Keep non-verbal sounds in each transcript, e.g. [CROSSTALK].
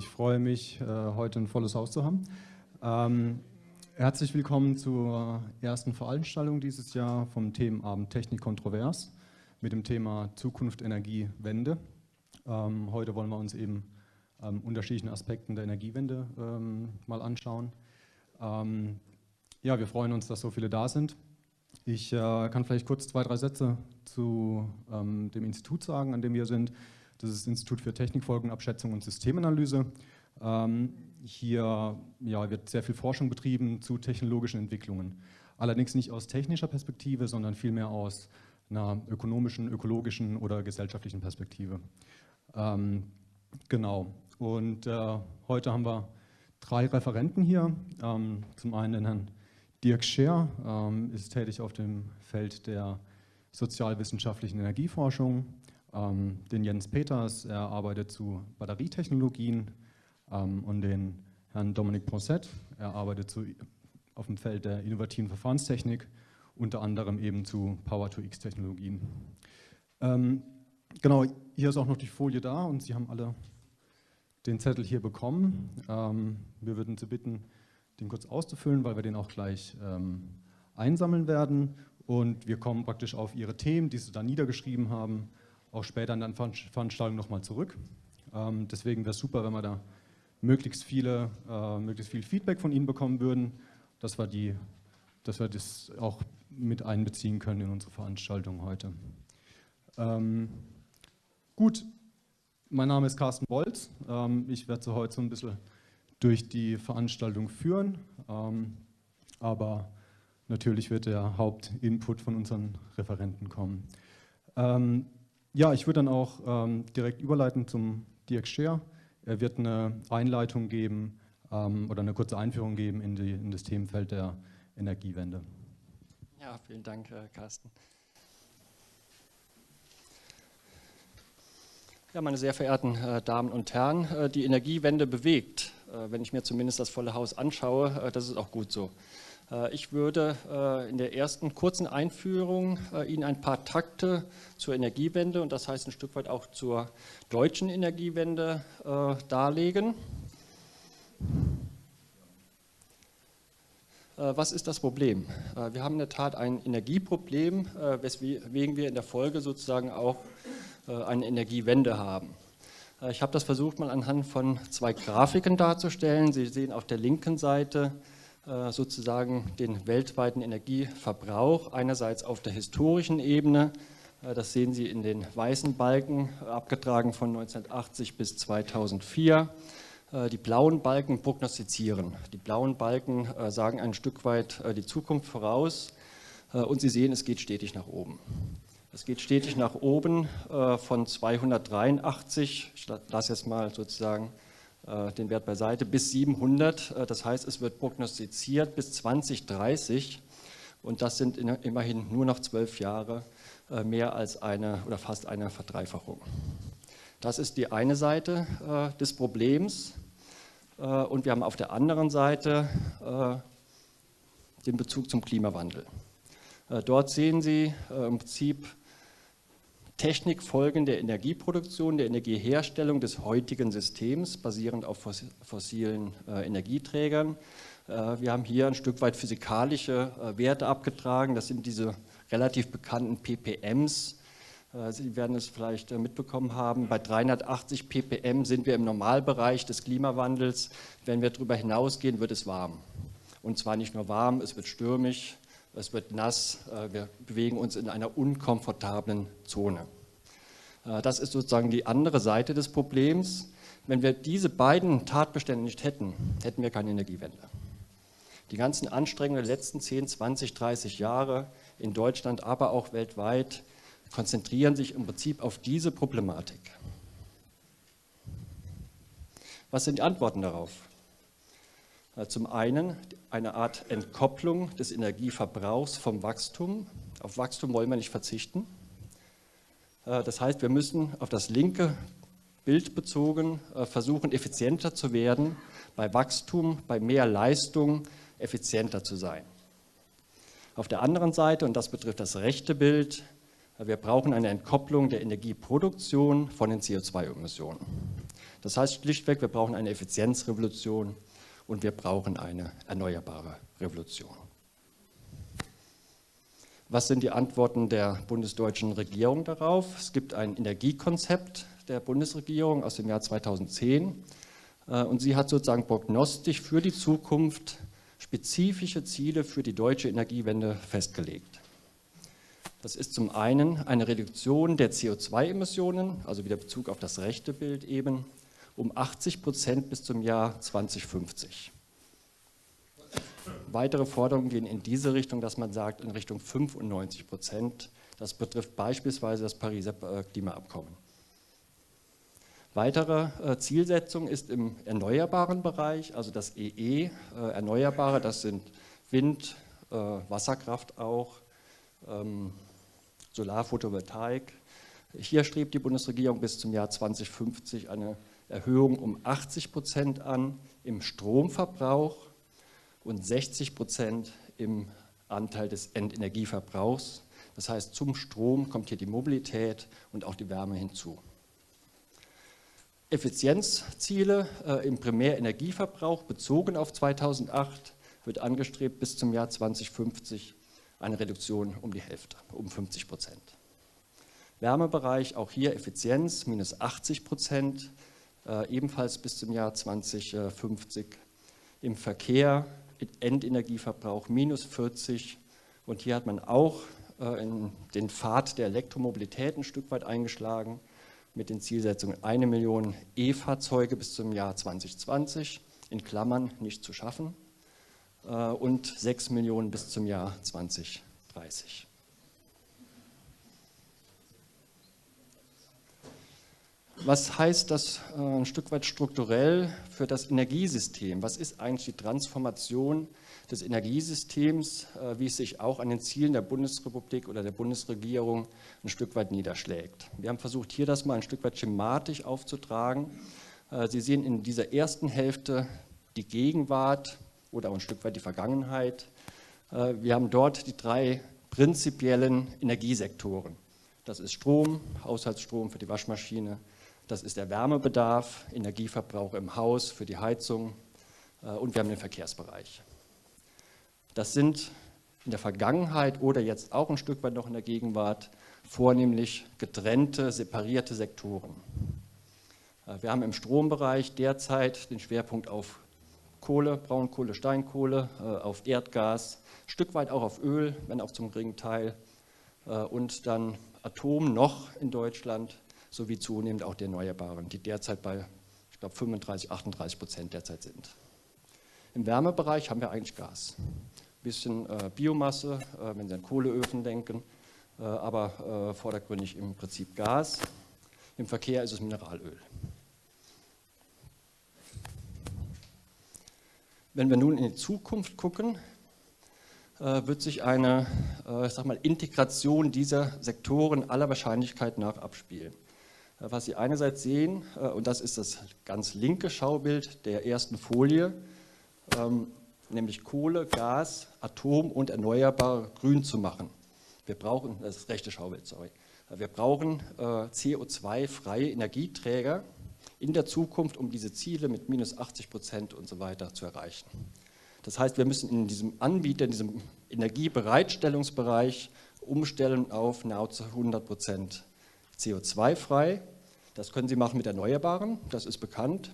Ich freue mich, äh, heute ein volles Haus zu haben. Ähm, herzlich willkommen zur ersten Veranstaltung dieses Jahr vom Themenabend Technik kontrovers mit dem Thema Zukunft Energiewende. Ähm, heute wollen wir uns eben ähm, unterschiedlichen Aspekten der Energiewende ähm, mal anschauen. Ähm, ja, wir freuen uns, dass so viele da sind. Ich äh, kann vielleicht kurz zwei, drei Sätze zu dem Institut sagen, an dem wir sind. Das ist das Institut für Technikfolgenabschätzung und Systemanalyse. Ähm, hier ja, wird sehr viel Forschung betrieben zu technologischen Entwicklungen. Allerdings nicht aus technischer Perspektive, sondern vielmehr aus einer ökonomischen, ökologischen oder gesellschaftlichen Perspektive. Ähm, genau. Und äh, heute haben wir drei Referenten hier. Ähm, zum einen den Herrn Dirk Scher, ähm, ist tätig auf dem Feld der sozialwissenschaftlichen Energieforschung ähm, den Jens Peters, er arbeitet zu Batterietechnologien ähm, und den Herrn Dominik Ponset, er arbeitet zu, auf dem Feld der innovativen Verfahrenstechnik, unter anderem eben zu Power-to-X-Technologien. Ähm, genau, hier ist auch noch die Folie da und Sie haben alle den Zettel hier bekommen. Ähm, wir würden Sie bitten, den kurz auszufüllen, weil wir den auch gleich ähm, einsammeln werden. Und wir kommen praktisch auf Ihre Themen, die Sie da niedergeschrieben haben, auch später in der Veranstaltung nochmal zurück. Ähm, deswegen wäre es super, wenn wir da möglichst, viele, äh, möglichst viel Feedback von Ihnen bekommen würden, dass wir, die, dass wir das auch mit einbeziehen können in unsere Veranstaltung heute. Ähm, gut, mein Name ist Carsten Bolz. Ähm, ich werde so heute so ein bisschen durch die Veranstaltung führen, ähm, aber natürlich wird der Hauptinput von unseren Referenten kommen. Ähm, ja, ich würde dann auch ähm, direkt überleiten zum Dirk Scheer. Er wird eine Einleitung geben ähm, oder eine kurze Einführung geben in, die, in, das Themenfeld der Energiewende. Ja, vielen Dank, äh, Carsten. Ja, meine sehr verehrten äh, Damen und Herren, äh, die Energiewende bewegt. Äh, wenn ich mir zumindest das volle Haus anschaue, äh, das ist auch gut so. Äh, ich würde äh, in der ersten kurzen Einführung äh, Ihnen ein paar Takte zur Energiewende und das heißt ein Stück weit auch zur deutschen Energiewende darlegen. Was ist das Problem? Wir haben in der Tat ein Energieproblem, weswegen wir in der Folge sozusagen auch eine Energiewende haben. Ich habe das versucht mal anhand von zwei Grafiken darzustellen. Sie sehen auf der linken Seite sozusagen den weltweiten Energieverbrauch, einerseits auf der historischen Ebene, äh, das sehen Sie in den weißen Balken, abgetragen von 1980 bis 2004. Äh, die blauen Balken prognostizieren. Die blauen Balken sagen ein Stück weit die Zukunft voraus und Sie sehen, es geht stetig nach oben. Es geht stetig nach oben von 283, ich lasse jetzt mal sozusagen äh, den Wert beiseite, bis 700. Äh, das heißt, es wird prognostiziert bis 2030 und das sind immerhin nur noch zwölf Jahre äh, mehr als eine oder fast eine Verdreifachung. Das ist die eine Seite des Problems und wir haben auf der anderen Seite den Bezug zum Klimawandel. Dort sehen Sie im Prinzip Technikfolgen der Energieproduktion, der Energieherstellung des heutigen Systems, basierend auf fossilen äh, Energieträgern. Äh, wir haben hier ein Stück weit physikalische äh, Werte abgetragen. Das sind diese relativ bekannten ppms. Äh, Sie werden es vielleicht äh, mitbekommen haben, bei 380 ppm sind wir im Normalbereich des Klimawandels. Wenn wir darüber hinausgehen, wird es warm. Und zwar nicht nur warm, es wird stürmisch, es wird nass, äh, wir bewegen uns in einer unkomfortablen Zone. Äh, das ist sozusagen die andere Seite des Problems. Wenn wir diese beiden Tatbestände nicht hätten, hätten wir keine Energiewende. Die ganzen Anstrengungen der letzten 10, 20, 30 Jahre in Deutschland, aber auch weltweit, konzentrieren sich im Prinzip auf diese Problematik. Was sind die Antworten darauf? Äh, zum einen eine Art Entkopplung des Energieverbrauchs vom Wachstum. Auf Wachstum wollen wir nicht verzichten. Äh, das heißt, wir müssen auf das linke Bild bezogen äh, versuchen, effizienter zu werden, bei Wachstum, bei mehr Leistung effizienter zu sein. Auf der anderen Seite, und das betrifft das rechte Bild, wir brauchen eine Entkopplung der Energieproduktion von den CO2-Emissionen. Das heißt schlichtweg, wir brauchen eine Effizienzrevolution und wir brauchen eine erneuerbare Revolution. Was sind die Antworten der bundesdeutschen Regierung darauf? Es gibt ein Energiekonzept der Bundesregierung aus dem Jahr 2010 äh, und sie hat sozusagen prognostisch für die Zukunft spezifische Ziele für die deutsche Energiewende festgelegt. Das ist zum einen eine Reduktion der CO2-Emissionen, also wieder Bezug auf das rechte Bild eben, um 80 Prozent bis zum Jahr 2050. Weitere Forderungen gehen in diese Richtung, dass man sagt, in Richtung 95 Prozent. Das betrifft beispielsweise das Pariser äh, Klimaabkommen. Weitere äh, Zielsetzung ist im erneuerbaren Bereich, also das EE, äh, Erneuerbare, das sind Wind, Wasserkraft auch, ähm, Solarphotovoltaik. Hier strebt die Bundesregierung bis zum Jahr 2050 eine Erhöhung um 80 Prozent an im Stromverbrauch und 60 Prozent im Anteil des Endenergieverbrauchs. Das heißt, zum Strom kommt hier die Mobilität und auch die Wärme hinzu. Effizienzziele äh, im Primärenergieverbrauch bezogen auf 2008 wird angestrebt bis zum Jahr 2050 eine Reduktion um die Hälfte, um 50 Prozent. Wärmebereich, auch hier Effizienz, minus 80 Prozent, ebenfalls bis zum Jahr 2050. Im Verkehr Endenergieverbrauch minus 40 und hier hat man auch äh, in den Pfad der Elektromobilität ein Stück weit eingeschlagen mit den Zielsetzungen eine Million E-Fahrzeuge bis zum Jahr 2020, in Klammern nicht zu schaffen, äh, und sechs Millionen bis zum Jahr 2030. Was heißt das äh, ein Stück weit strukturell für das Energiesystem? Was ist eigentlich die Transformation des Energiesystems, äh, wie es sich auch an den Zielen der Bundesrepublik oder der Bundesregierung ein Stück weit niederschlägt? Wir haben versucht, hier das mal ein Stück weit schematisch aufzutragen. Äh, Sie sehen in dieser ersten Hälfte die Gegenwart oder auch ein Stück weit die Vergangenheit. Wir haben dort die drei prinzipiellen Energiesektoren. Das ist Strom, Haushaltsstrom für die Waschmaschine, das ist der Wärmebedarf, Energieverbrauch im Haus für die Heizung äh, und wir haben den Verkehrsbereich. Das sind in der Vergangenheit oder jetzt auch ein Stück weit noch in der Gegenwart vornehmlich getrennte, separierte Sektoren. Äh, wir haben im Strombereich derzeit den Schwerpunkt auf Kohle, Braunkohle, Steinkohle, äh, auf Erdgas, ein Stück weit auch auf Öl, wenn auch zum geringen Teil, und dann Atom noch in Deutschland sowie zunehmend auch die Erneuerbaren, die derzeit bei, ich glaube, 35, 38 Prozent derzeit sind. Im Wärmebereich haben wir eigentlich Gas. Ein bisschen äh, Biomasse, äh, wenn Sie an Kohleöfen denken, äh, aber äh, vordergründig im Prinzip Gas. Im Verkehr ist es Mineralöl. Wenn wir nun in die Zukunft gucken, äh, wird sich eine äh, sag mal, Integration dieser Sektoren aller Wahrscheinlichkeit nach abspielen. Was Sie einerseits sehen, äh, und das ist das ganz linke Schaubild der ersten Folie, ähm, nämlich Kohle, Gas, Atom und Erneuerbare grün zu machen. Wir brauchen, das ist das rechte Schaubild, sorry, wir brauchen äh, CO2-freie Energieträger in der Zukunft, um diese Ziele mit minus 80 Prozent und so weiter zu erreichen. Das heißt, wir müssen in diesem Anbieter, in diesem Energiebereitstellungsbereich umstellen auf nahezu 100 Prozent CO2-frei. Das können Sie machen mit Erneuerbaren, das ist bekannt.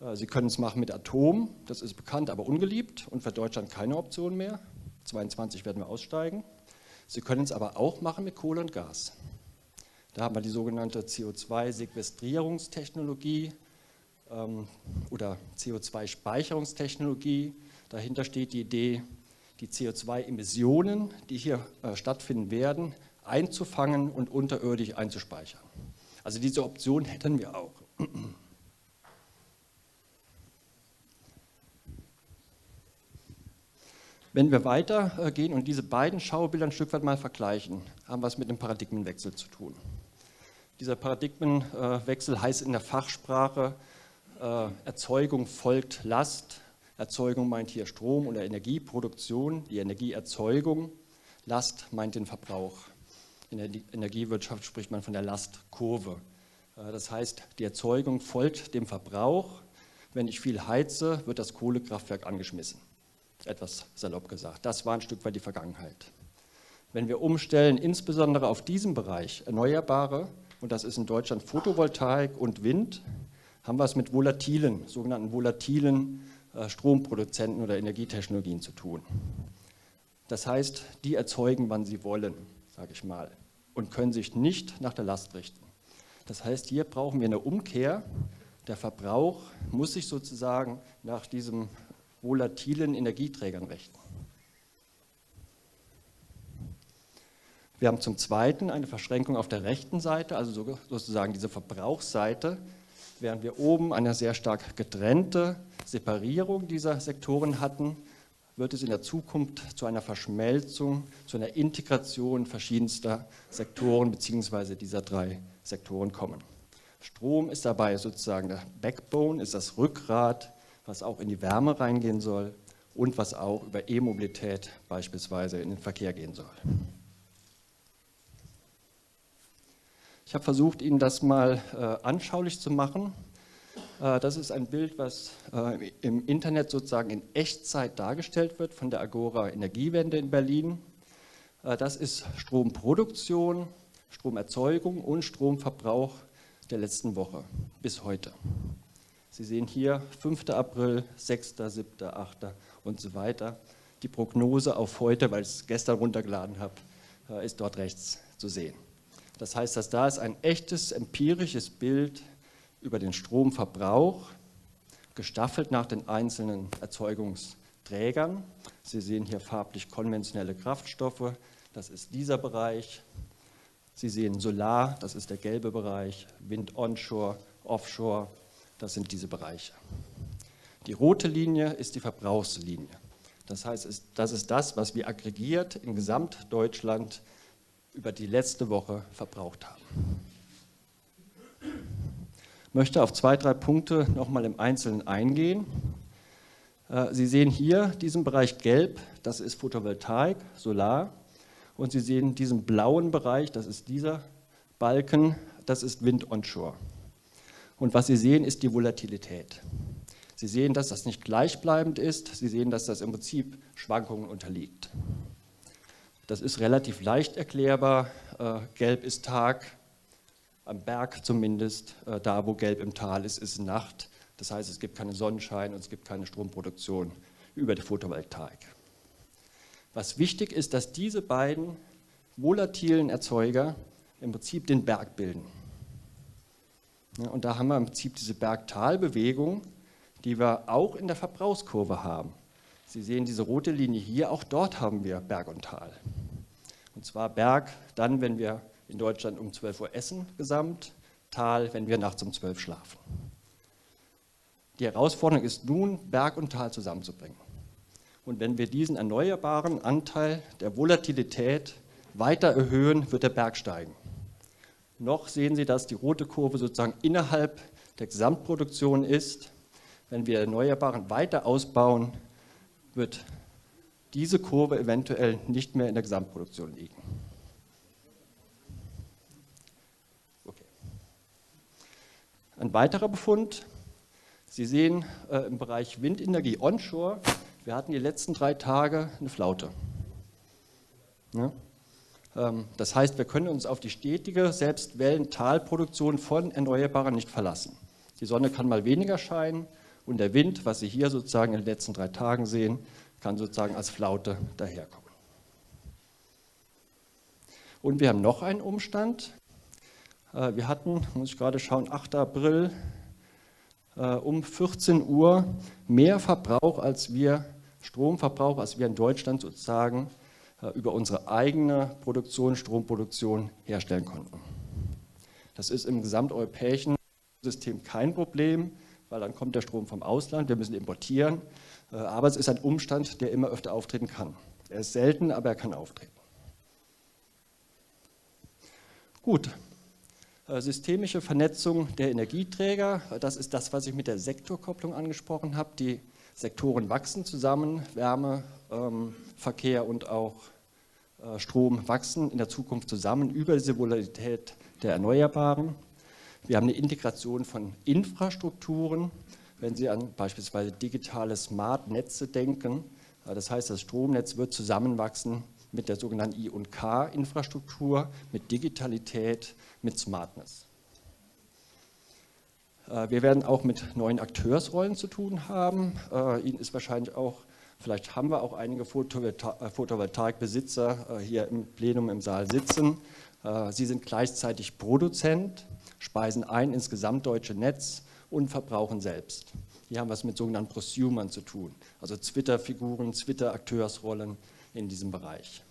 Äh, Sie können es machen mit Atom, das ist bekannt, aber ungeliebt und für Deutschland keine Option mehr. 22 werden wir aussteigen. Sie können es aber auch machen mit Kohle und Gas. Da haben wir die sogenannte CO2-Sequestrierungstechnologie ähm, oder CO2-Speicherungstechnologie. Dahinter steht die Idee, die CO2-Emissionen, die hier äh, stattfinden werden, einzufangen und unterirdisch einzuspeichern. Also diese Option hätten wir auch. Wenn wir weitergehen und diese beiden Schaubilder ein Stück weit mal vergleichen, haben wir es mit einem Paradigmenwechsel zu tun. Dieser Paradigmenwechsel heißt in der Fachsprache, äh, Erzeugung folgt Last. Erzeugung meint hier Strom oder Energieproduktion, die Energieerzeugung. Last meint den Verbrauch. In der Energiewirtschaft spricht man von der Lastkurve. Das heißt, die Erzeugung folgt dem Verbrauch. Wenn ich viel heize, wird das Kohlekraftwerk angeschmissen. Etwas salopp gesagt. Das war ein Stück weit die Vergangenheit. Wenn wir umstellen, insbesondere auf diesem Bereich Erneuerbare, und das ist in Deutschland Photovoltaik und Wind, haben wir es mit volatilen, sogenannten volatilen äh, Stromproduzenten oder Energietechnologien zu tun. Das heißt, die erzeugen, wann sie wollen, sage ich mal, und können sich nicht nach der Last richten. Das heißt, hier brauchen wir eine Umkehr. Der Verbrauch muss sich sozusagen nach diesen volatilen Energieträgern richten. Wir haben zum Zweiten eine Verschränkung auf der rechten Seite, also sozusagen diese Verbrauchsseite, während wir oben eine sehr stark getrennte Separierung dieser Sektoren hatten, wird es in der Zukunft zu einer Verschmelzung, zu einer Integration verschiedenster Sektoren bzw. dieser drei Sektoren kommen. Strom ist dabei sozusagen der Backbone, ist das Rückgrat, was auch in die Wärme reingehen soll und was auch über E-Mobilität beispielsweise in den Verkehr gehen soll. Ich habe versucht, Ihnen das mal äh, anschaulich zu machen. Äh, das ist ein Bild, was äh, im Internet sozusagen in Echtzeit dargestellt wird von der Agora Energiewende in Berlin. Äh, das ist Stromproduktion, Stromerzeugung und Stromverbrauch der letzten Woche bis heute. Sie sehen hier 5. April, 6., 7., 8. und so weiter. Die Prognose auf heute, weil ich es gestern runtergeladen habe, ist dort rechts zu sehen. Das heißt, dass da ist ein echtes empirisches Bild über den Stromverbrauch, gestaffelt nach den einzelnen Erzeugungsträgern. Sie sehen hier farblich konventionelle Kraftstoffe, das ist dieser Bereich. Sie sehen Solar, das ist der gelbe Bereich, Wind onshore, offshore, das sind diese Bereiche. Die rote Linie ist die Verbrauchslinie. Das heißt, das ist das, was wir aggregiert in Gesamtdeutschland über die letzte Woche verbraucht haben. Möchte auf zwei, drei Punkte nochmal im Einzelnen eingehen. Äh, Sie sehen hier diesen Bereich gelb, das ist Photovoltaik, Solar. Und Sie sehen diesen blauen Bereich, das ist dieser Balken, das ist Wind onshore. Und was Sie sehen, ist die Volatilität. Sie sehen, dass das nicht gleichbleibend ist. Sie sehen, dass das im Prinzip Schwankungen unterliegt. Das ist relativ leicht erklärbar. Äh, gelb ist Tag, am Berg zumindest. Äh, da, wo gelb im Tal ist, ist Nacht. Das heißt, es gibt keinen Sonnenschein und es gibt keine Stromproduktion über die Photovoltaik. Was wichtig ist, dass diese beiden volatilen Erzeuger im Prinzip den Berg bilden. und da haben wir im Prinzip diese Berg-Tal-Bewegung, die wir auch in der Verbrauchskurve haben. Sie sehen diese rote Linie hier, auch dort haben wir Berg und Tal. Und zwar Berg dann, wenn wir in Deutschland um 12 Uhr essen gesamt, Tal, wenn wir nachts um 12 schlafen. Die Herausforderung ist nun, Berg und Tal zusammenzubringen. Und wenn wir diesen erneuerbaren Anteil der Volatilität weiter erhöhen, wird der Berg steigen. Noch sehen Sie, dass die rote Kurve sozusagen innerhalb der Gesamtproduktion ist. Wenn wir Erneuerbaren weiter ausbauen, wird diese Kurve eventuell nicht mehr in der Gesamtproduktion liegen. Ein weiterer Befund, Sie sehen äh, im Bereich Windenergie onshore, wir hatten die letzten drei Tage eine Flaute. Ja? Ähm, das heißt, wir können uns auf die stetige Selbstwellen-Talproduktion von Erneuerbaren nicht verlassen. Die Sonne kann mal weniger scheinen und der Wind, was Sie hier sozusagen in den letzten drei Tagen sehen, kann sozusagen als Flaute daherkommen. Und wir haben noch einen Umstand. Äh, wir hatten, muss ich gerade schauen, 8. April äh, um 14 Uhr mehr Verbrauch als wir, Stromverbrauch, als wir in Deutschland sozusagen äh, über unsere eigene Produktion, Stromproduktion herstellen konnten. Das ist im gesamteuropäischen System kein Problem, weil dann kommt der Strom vom Ausland, wir müssen importieren. Aber es ist ein Umstand, der immer öfter auftreten kann. Er ist selten, aber er kann auftreten. Gut, systemische Vernetzung der Energieträger, das ist das, was ich mit der Sektorkopplung angesprochen habe. Die Sektoren wachsen zusammen, Wärme, ähm, Verkehr und auch äh, Strom wachsen in der Zukunft zusammen über diese Volatilität der Erneuerbaren. Wir haben eine Integration von Infrastrukturen, wenn Sie an beispielsweise digitale Smart-Netze denken. Das heißt, das Stromnetz wird zusammenwachsen mit der sogenannten I&K-Infrastruktur, mit Digitalität, mit Smartness. Äh, wir werden auch mit neuen Akteursrollen zu tun haben. Äh, Ihnen ist wahrscheinlich auch, vielleicht haben wir auch einige äh, Photovoltaikbesitzer hier im Plenum im Saal sitzen. Sie sind gleichzeitig Produzent, speisen ein ins gesamtdeutsche Netz und verbrauchen selbst. Die haben was mit sogenannten Prosumern zu tun, also Twitter-Figuren, Twitter-Akteursrollen in diesem Bereich.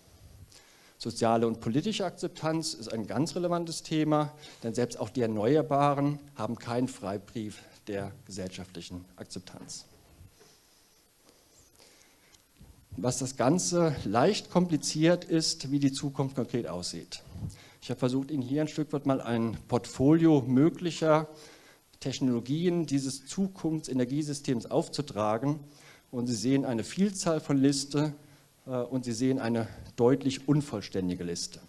Soziale und politische Akzeptanz ist ein ganz relevantes Thema, denn selbst auch die Erneuerbaren haben keinen Freibrief der gesellschaftlichen Akzeptanz. Was das Ganze leicht kompliziert ist, wie die Zukunft konkret aussieht. Ich habe versucht, Ihnen hier ein Stück weit mal ein Portfolio möglicher Technologien dieses Zukunftsenergiesystems aufzutragen. Und Sie sehen eine Vielzahl von Liste äh, und Sie sehen eine deutlich unvollständige Liste.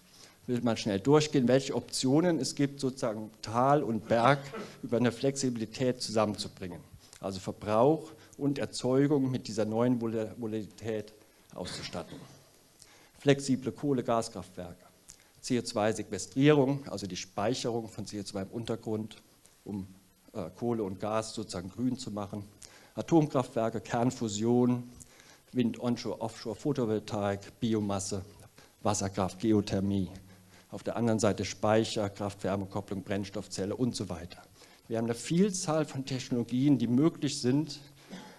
Ich will mal schnell durchgehen, welche Optionen es gibt, sozusagen Tal und Berg über eine Flexibilität zusammenzubringen. Also Verbrauch und Erzeugung mit dieser neuen Volatilität auszustatten. Flexible Kohle-Gaskraftwerke, CO2-Sequestrierung, also die Speicherung von CO2 im Untergrund, um äh, Kohle und Gas sozusagen grün zu machen, Atomkraftwerke, Kernfusion, Wind, Onshore, Offshore, Photovoltaik, Biomasse, Wasserkraft, Geothermie. Auf der anderen Seite Speicher, Kraft-Wärmekopplung, Brennstoffzelle und so weiter. Wir haben eine Vielzahl von Technologien, die möglich sind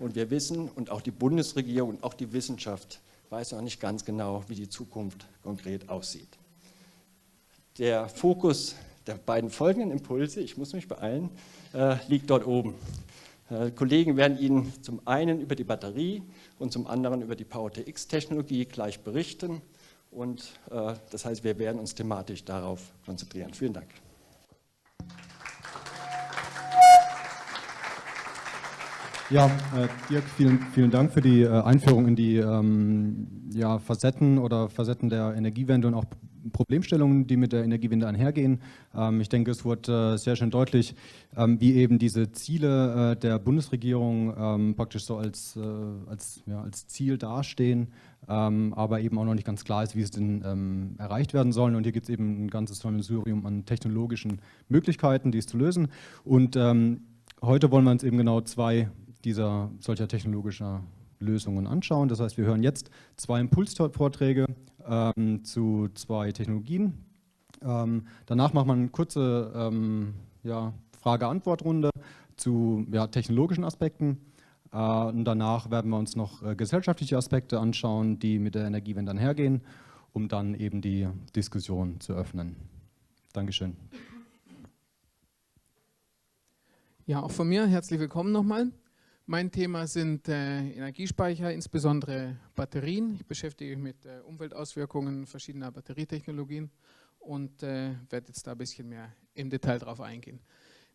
und wir wissen und auch die Bundesregierung und auch die Wissenschaft weiß noch nicht ganz genau, wie die Zukunft konkret aussieht. Der Fokus der beiden folgenden Impulse, ich muss mich beeilen, äh, liegt dort oben. Äh, Kollegen werden Ihnen zum einen über die Batterie und zum anderen über die Power-TX-Technologie gleich berichten. Und äh, das heißt, wir werden uns thematisch darauf konzentrieren. Vielen Dank. Ja, äh, Dirk, vielen, vielen Dank für die äh, Einführung in die ähm, ja, Facetten oder Facetten der Energiewende und auch Problemstellungen, die mit der Energiewende einhergehen. Ähm, ich denke, es wurde äh, sehr schön deutlich, ähm, wie eben diese Ziele äh, der Bundesregierung ähm, praktisch so als, äh, als, ja, als Ziel dastehen, aber eben auch noch nicht ganz klar ist, wie es denn erreicht werden soll. Und hier gibt es eben ein ganzes Sammelsurium an technologischen Möglichkeiten, dies zu lösen. Und heute wollen wir uns eben genau zwei dieser solcher technologischer Lösungen anschauen. Das heißt, wir hören jetzt zwei Impulsvorträge ähm, zu zwei Technologien. Ähm, danach machen wir eine kurze ähm, ja, Frage-Antwort-Runde zu ja, technologischen Aspekten. Äh, und danach werden wir uns noch äh, gesellschaftliche Aspekte anschauen, die mit der Energiewende einhergehen, um dann eben die Diskussion zu öffnen. Dankeschön. Ja, auch von mir herzlich willkommen nochmal. Mein Thema sind äh, Energiespeicher, insbesondere Batterien. Ich beschäftige mich mit äh, Umweltauswirkungen verschiedener Batterietechnologien und äh, werde jetzt da ein bisschen mehr im Detail drauf eingehen.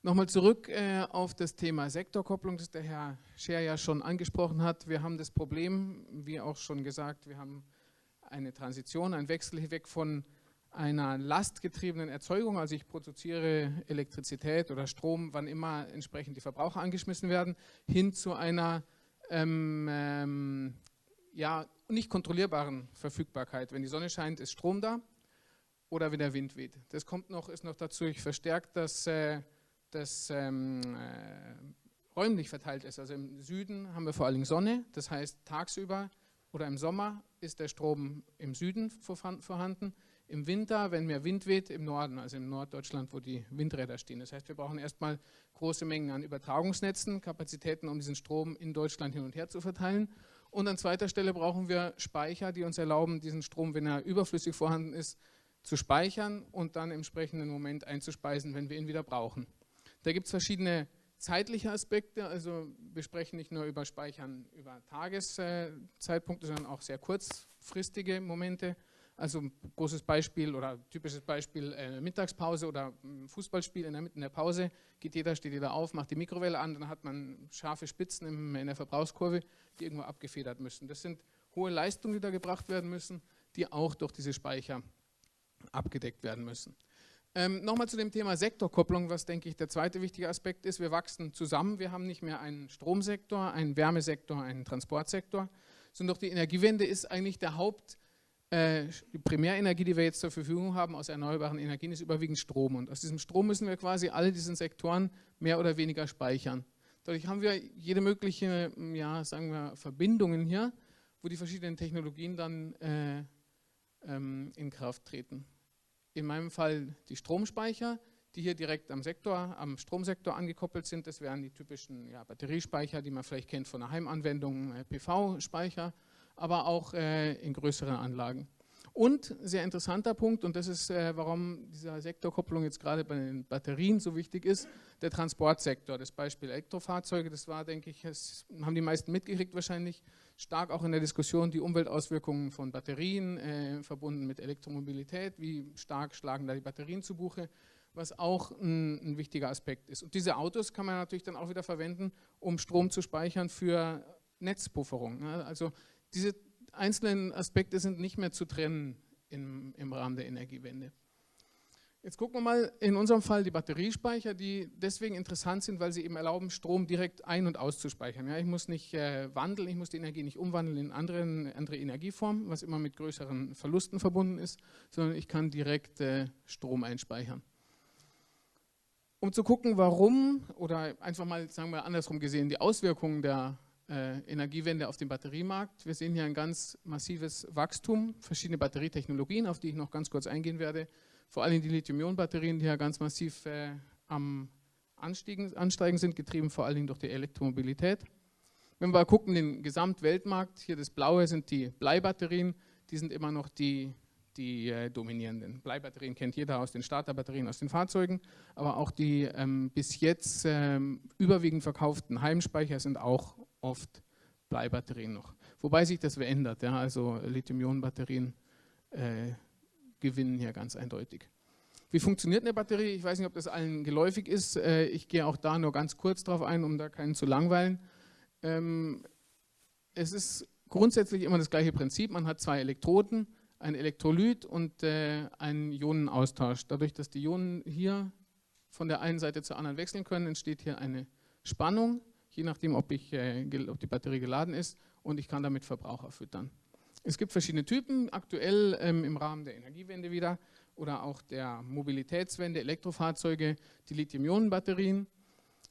Nochmal zurück äh, auf das Thema Sektorkopplung, das der Herr Scher ja schon angesprochen hat. Wir haben das Problem, wie auch schon gesagt, wir haben eine Transition, ein Wechsel weg von einer lastgetriebenen Erzeugung, also ich produziere Elektrizität oder Strom, wann immer entsprechend die Verbraucher angeschmissen werden, hin zu einer ähm, ähm, ja, nicht kontrollierbaren Verfügbarkeit. Wenn die Sonne scheint, ist Strom da oder wenn der Wind weht. Das kommt noch, ist noch dazu verstärkt, dass äh, das ähm, äh, räumlich verteilt ist. Also im Süden haben wir vor allem Sonne, das heißt tagsüber oder im Sommer ist der Strom im Süden vorhanden im Winter, wenn mehr Wind weht, im Norden, also im Norddeutschland, wo die Windräder stehen. Das heißt, wir brauchen erstmal große Mengen an Übertragungsnetzen, Kapazitäten, um diesen Strom in Deutschland hin und her zu verteilen. Und an zweiter Stelle brauchen wir Speicher, die uns erlauben, diesen Strom, wenn er überflüssig vorhanden ist, zu speichern und dann im entsprechenden Moment einzuspeisen, wenn wir ihn wieder brauchen. Da gibt es verschiedene zeitliche Aspekte, also wir sprechen nicht nur über Speichern über Tageszeitpunkte, sondern auch sehr kurzfristige Momente. Also großes Beispiel oder typisches Beispiel äh, Mittagspause oder hm, Fußballspiel in der, in der Pause, geht jeder, steht jeder auf, macht die Mikrowelle an, dann hat man scharfe Spitzen in der Verbrauchskurve, die irgendwo abgefedert müssen. Das sind hohe Leistungen, die da gebracht werden müssen, die auch durch diese Speicher abgedeckt werden müssen. Ähm, Nochmal zu dem Thema Sektorkopplung, was denke ich der zweite wichtige Aspekt ist. Wir wachsen zusammen. Wir haben nicht mehr einen Stromsektor, einen Wärmesektor, einen Transportsektor, sondern doch die Energiewende ist eigentlich der Haupt, die Primärenergie, die wir jetzt zur Verfügung haben aus erneuerbaren Energien, ist überwiegend Strom. Und aus diesem Strom müssen wir quasi alle diesen Sektoren mehr oder weniger speichern. Dadurch haben wir jede mögliche, ja, sagen wir, Verbindungen hier, wo die verschiedenen Technologien dann äh, ähm, in Kraft treten in meinem Fall die Stromspeicher, die hier direkt am Sektor, am Stromsektor angekoppelt sind. Das wären die typischen ja, Batteriespeicher, die man vielleicht kennt von der Heimanwendung, äh, PV-Speicher, aber auch äh, in größeren Anlagen. Und sehr interessanter Punkt, und das ist, äh, warum diese Sektorkopplung jetzt gerade bei den Batterien so wichtig ist, der Transportsektor. Das Beispiel Elektrofahrzeuge, das war, denke ich, das haben die meisten mitgekriegt wahrscheinlich, stark auch in der Diskussion die Umweltauswirkungen von Batterien äh, verbunden mit Elektromobilität. Wie stark schlagen da die Batterien zu Buche? Was auch ein, ein wichtiger Aspekt ist. Und diese Autos kann man natürlich dann auch wieder verwenden, um Strom zu speichern für Netzpufferung. Ne? Also diese einzelnen Aspekte sind nicht mehr zu trennen im, im Rahmen der Energiewende. Jetzt gucken wir mal in unserem Fall die Batteriespeicher, die deswegen interessant sind, weil sie eben erlauben, Strom direkt ein- und auszuspeichern. Ja, ich muss nicht äh, wandeln, ich muss die Energie nicht umwandeln in anderen, andere Energieformen, was immer mit größeren Verlusten verbunden ist, sondern ich kann direkt äh, Strom einspeichern. Um zu gucken, warum, oder einfach mal, sagen wir andersrum gesehen, die Auswirkungen der äh, Energiewende auf den Batteriemarkt. Wir sehen hier ein ganz massives Wachstum, verschiedene Batterietechnologien, auf die ich noch ganz kurz eingehen werde. Vor allem die Lithium-Ionen-Batterien, die ja ganz massiv äh, am Anstiegen, Ansteigen sind, getrieben vor allem durch die Elektromobilität. Wenn wir gucken, den Gesamtweltmarkt, hier das Blaue sind die Bleibatterien, die sind immer noch die, die äh, dominierenden. Bleibatterien kennt jeder aus den Starterbatterien, aus den Fahrzeugen, aber auch die ähm, bis jetzt ähm, überwiegend verkauften Heimspeicher sind auch oft Bleibatterien noch. Wobei sich das verändert. Ja, also Lithium-Ionen-Batterien äh, gewinnen hier ganz eindeutig. Wie funktioniert eine Batterie? Ich weiß nicht, ob das allen geläufig ist. Äh, ich gehe auch da nur ganz kurz drauf ein, um da keinen zu langweilen. Ähm, es ist grundsätzlich immer das gleiche Prinzip. Man hat zwei Elektroden, ein Elektrolyt und äh, einen Ionenaustausch. Dadurch, dass die Ionen hier von der einen Seite zur anderen wechseln können, entsteht hier eine Spannung je nachdem, ob, ich, äh, ob die Batterie geladen ist und ich kann damit Verbraucher füttern. Es gibt verschiedene Typen, aktuell ähm, im Rahmen der Energiewende wieder oder auch der Mobilitätswende, Elektrofahrzeuge, die Lithium-Ionen-Batterien.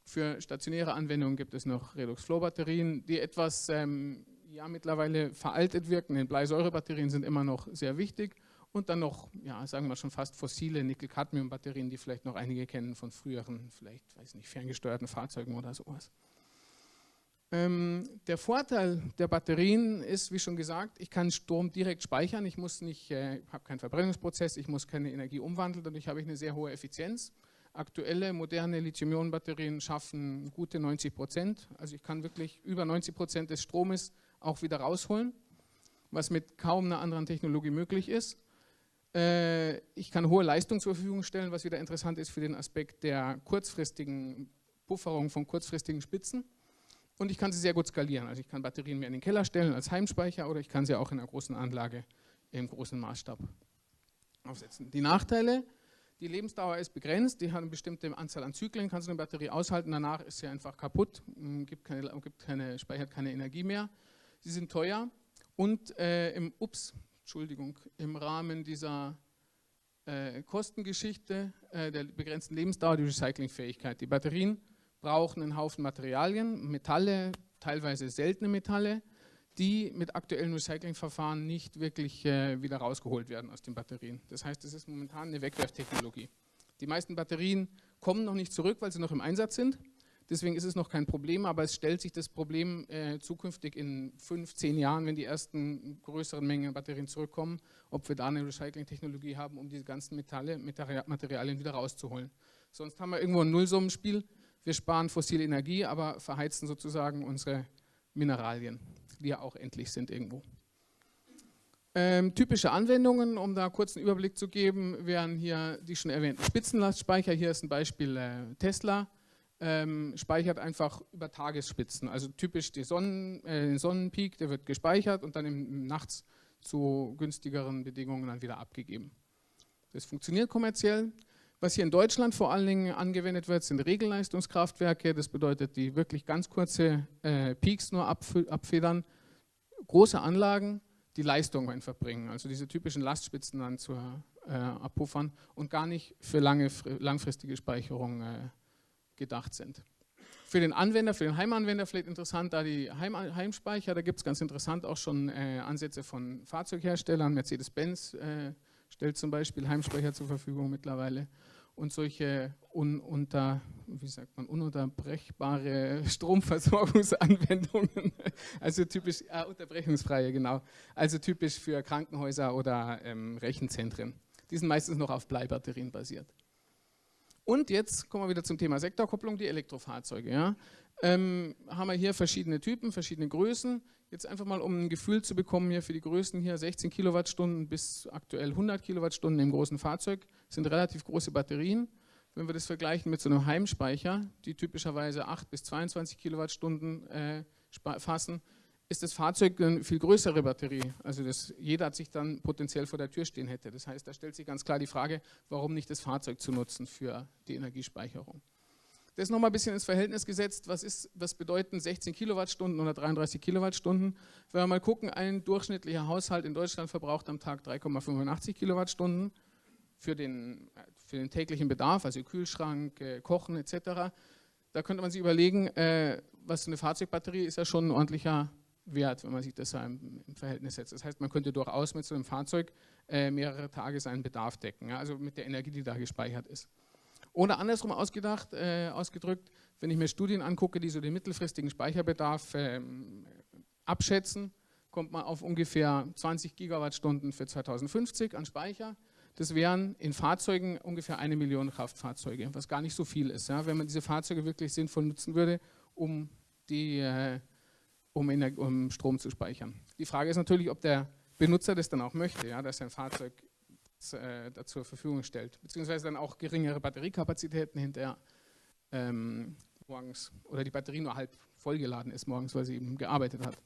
Für stationäre Anwendungen gibt es noch Redox-Flow-Batterien, die etwas ähm, ja, mittlerweile veraltet wirken. Die Bleisäurebatterien sind immer noch sehr wichtig. Und dann noch, ja, sagen wir schon fast fossile Nickel-Cadmium-Batterien, die vielleicht noch einige kennen von früheren, vielleicht, weiß nicht, ferngesteuerten Fahrzeugen oder sowas. Ähm, der Vorteil der Batterien ist, wie schon gesagt, ich kann Strom direkt speichern. Ich muss nicht, äh, habe keinen Verbrennungsprozess, ich muss keine Energie umwandeln, dadurch habe ich eine sehr hohe Effizienz. Aktuelle moderne Lithium-Ionen-Batterien schaffen gute 90 Prozent. Also ich kann wirklich über 90 Prozent des Stromes auch wieder rausholen, was mit kaum einer anderen Technologie möglich ist. Äh, ich kann hohe Leistung zur Verfügung stellen, was wieder interessant ist für den Aspekt der kurzfristigen Pufferung von kurzfristigen Spitzen und ich kann sie sehr gut skalieren. Also ich kann Batterien mir in den Keller stellen als Heimspeicher oder ich kann sie auch in einer großen Anlage im großen Maßstab aufsetzen. Die Nachteile, die Lebensdauer ist begrenzt, die hat eine bestimmte Anzahl an Zyklen, kann so eine Batterie aushalten, danach ist sie einfach kaputt, gibt keine, gibt keine, speichert keine Energie mehr. Sie sind teuer und äh, im, ups, Entschuldigung, im Rahmen dieser äh, Kostengeschichte äh, der begrenzten Lebensdauer die Recyclingfähigkeit. Die Batterien brauchen einen Haufen Materialien, Metalle, teilweise seltene Metalle, die mit aktuellen Recyclingverfahren nicht wirklich äh, wieder rausgeholt werden aus den Batterien. Das heißt, es ist momentan eine Wegwerftechnologie. Die meisten Batterien kommen noch nicht zurück, weil sie noch im Einsatz sind. Deswegen ist es noch kein Problem, aber es stellt sich das Problem äh, zukünftig in fünf, zehn Jahren, wenn die ersten größeren Mengen Batterien zurückkommen, ob wir da eine Recycling-Technologie haben, um diese ganzen Metalle, Materialien wieder rauszuholen. Sonst haben wir irgendwo ein Nullsummenspiel wir sparen fossile Energie, aber verheizen sozusagen unsere Mineralien, die ja auch endlich sind irgendwo. Ähm, typische Anwendungen, um da kurz einen Überblick zu geben, wären hier die schon erwähnten Spitzenlastspeicher. Hier ist ein Beispiel äh, Tesla. Ähm, speichert einfach über Tagesspitzen. Also typisch Sonnen, äh, den Sonnenpeak, der wird gespeichert und dann im, nachts zu günstigeren Bedingungen dann wieder abgegeben. Das funktioniert kommerziell. Was hier in Deutschland vor allen Dingen angewendet wird, sind Regelleistungskraftwerke. Das bedeutet, die wirklich ganz kurze äh, Peaks nur abfedern. Große Anlagen, die Leistung einfach bringen, also diese typischen Lastspitzen dann zu äh, abpuffern und gar nicht für lange, langfristige Speicherung äh, gedacht sind. Für den Anwender, für den Heimanwender vielleicht interessant, da die Heim Heimspeicher, da gibt es ganz interessant auch schon äh, Ansätze von Fahrzeugherstellern. Mercedes-Benz äh, stellt zum Beispiel Heimspeicher zur Verfügung mittlerweile. Und solche ununter, wie sagt man, ununterbrechbare [LAUGHS] Stromversorgungsanwendungen, [LAUGHS] also typisch, äh, unterbrechungsfreie, genau, also typisch für Krankenhäuser oder ähm, Rechenzentren. Die sind meistens noch auf Bleibatterien basiert. Und jetzt kommen wir wieder zum Thema Sektorkopplung, die Elektrofahrzeuge. Ja. Ähm, haben wir hier verschiedene Typen, verschiedene Größen. Jetzt einfach mal, um ein Gefühl zu bekommen, hier für die Größen hier 16 Kilowattstunden bis aktuell 100 Kilowattstunden im großen Fahrzeug sind relativ große Batterien. Wenn wir das vergleichen mit so einem Heimspeicher, die typischerweise 8 bis 22 Kilowattstunden äh, fassen, ist das Fahrzeug eine viel größere Batterie. Also das, jeder hat sich dann potenziell vor der Tür stehen hätte. Das heißt, da stellt sich ganz klar die Frage, warum nicht das Fahrzeug zu nutzen für die Energiespeicherung. Das nochmal ein bisschen ins Verhältnis gesetzt, was, ist, was bedeuten 16 Kilowattstunden oder 33 Kilowattstunden. Wenn wir mal gucken, ein durchschnittlicher Haushalt in Deutschland verbraucht am Tag 3,85 Kilowattstunden für den, für den täglichen Bedarf, also Kühlschrank, äh, Kochen etc. Da könnte man sich überlegen, äh, was eine Fahrzeugbatterie ist ja schon ein ordentlicher Wert, wenn man sich das im, im Verhältnis setzt. Das heißt, man könnte durchaus mit so einem Fahrzeug äh, mehrere Tage seinen Bedarf decken, ja, also mit der Energie, die da gespeichert ist. Oder andersrum ausgedacht, äh, ausgedrückt, wenn ich mir Studien angucke, die so den mittelfristigen Speicherbedarf äh, abschätzen, kommt man auf ungefähr 20 Gigawattstunden für 2050 an Speicher. Das wären in Fahrzeugen ungefähr eine Million Kraftfahrzeuge, was gar nicht so viel ist, ja, wenn man diese Fahrzeuge wirklich sinnvoll nutzen würde, um die äh, um, um, Strom zu speichern. Die Frage ist natürlich, ob der Benutzer das dann auch möchte, ja, dass sein Fahrzeug äh, zur Verfügung stellt, beziehungsweise dann auch geringere Batteriekapazitäten hinterher ähm, morgens oder die Batterie nur halb vollgeladen ist morgens, weil sie eben gearbeitet hat.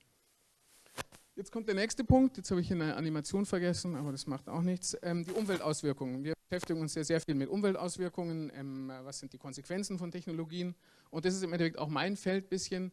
Jetzt kommt der nächste Punkt, jetzt habe ich eine Animation vergessen, aber das macht auch nichts. Ähm, die Umweltauswirkungen. Wir beschäftigen uns sehr, sehr viel mit Umweltauswirkungen, ähm, was sind die Konsequenzen von Technologien und das ist im Endeffekt auch mein Feld ein bisschen.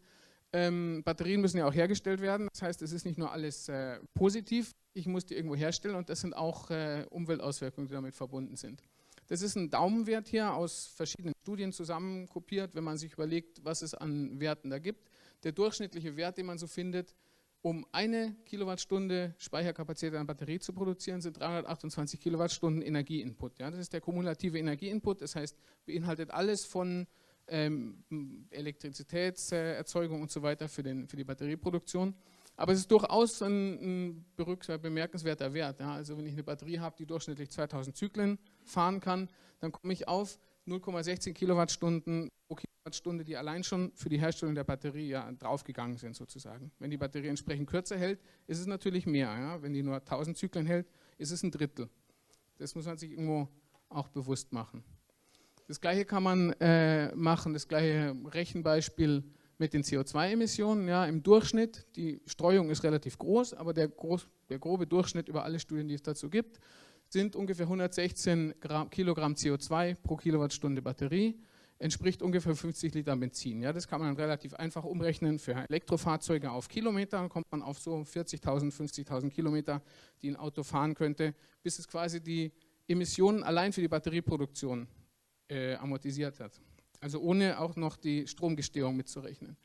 Ähm, Batterien müssen ja auch hergestellt werden. Das heißt, es ist nicht nur alles äh, positiv, ich muss die irgendwo herstellen und das sind auch äh, Umweltauswirkungen, die damit verbunden sind. Das ist ein Daumenwert hier aus verschiedenen Studien zusammenkopiert, wenn man sich überlegt, was es an Werten da gibt. Der durchschnittliche Wert, den man so findet, um eine Kilowattstunde Speicherkapazität einer Batterie zu produzieren, sind 328 Kilowattstunden Energieinput. Ja, das ist der kumulative Energieinput, das heißt, beinhaltet alles von ähm, Elektrizitätserzeugung und so weiter für, den, für die Batterieproduktion. Aber es ist durchaus ein, ein bemerkenswerter Wert. Ja. Also wenn ich eine Batterie habe, die durchschnittlich 2000 Zyklen fahren kann, dann komme ich auf 0,16 Kilowattstunden pro Kilowattstunde, die allein schon für die Herstellung der Batterie ja, draufgegangen sind sozusagen. Wenn die Batterie entsprechend kürzer hält, ist es natürlich mehr. Ja. Wenn die nur 1000 Zyklen hält, ist es ein Drittel. Das muss man sich irgendwo auch bewusst machen. Das gleiche kann man äh, machen, das gleiche Rechenbeispiel mit den CO2-Emissionen. Ja, Im Durchschnitt, die Streuung ist relativ groß, aber der, groß, der grobe Durchschnitt über alle Studien, die es dazu gibt, sind ungefähr 116 Gramm, Kilogramm CO2 pro Kilowattstunde Batterie, entspricht ungefähr 50 Liter Benzin. Ja, das kann man relativ einfach umrechnen für Elektrofahrzeuge auf Kilometer, dann kommt man auf so 40.000, 50.000 Kilometer, die ein Auto fahren könnte, bis es quasi die Emissionen allein für die Batterieproduktion äh, amortisiert hat. Also ohne auch noch die Stromgestehung mitzurechnen.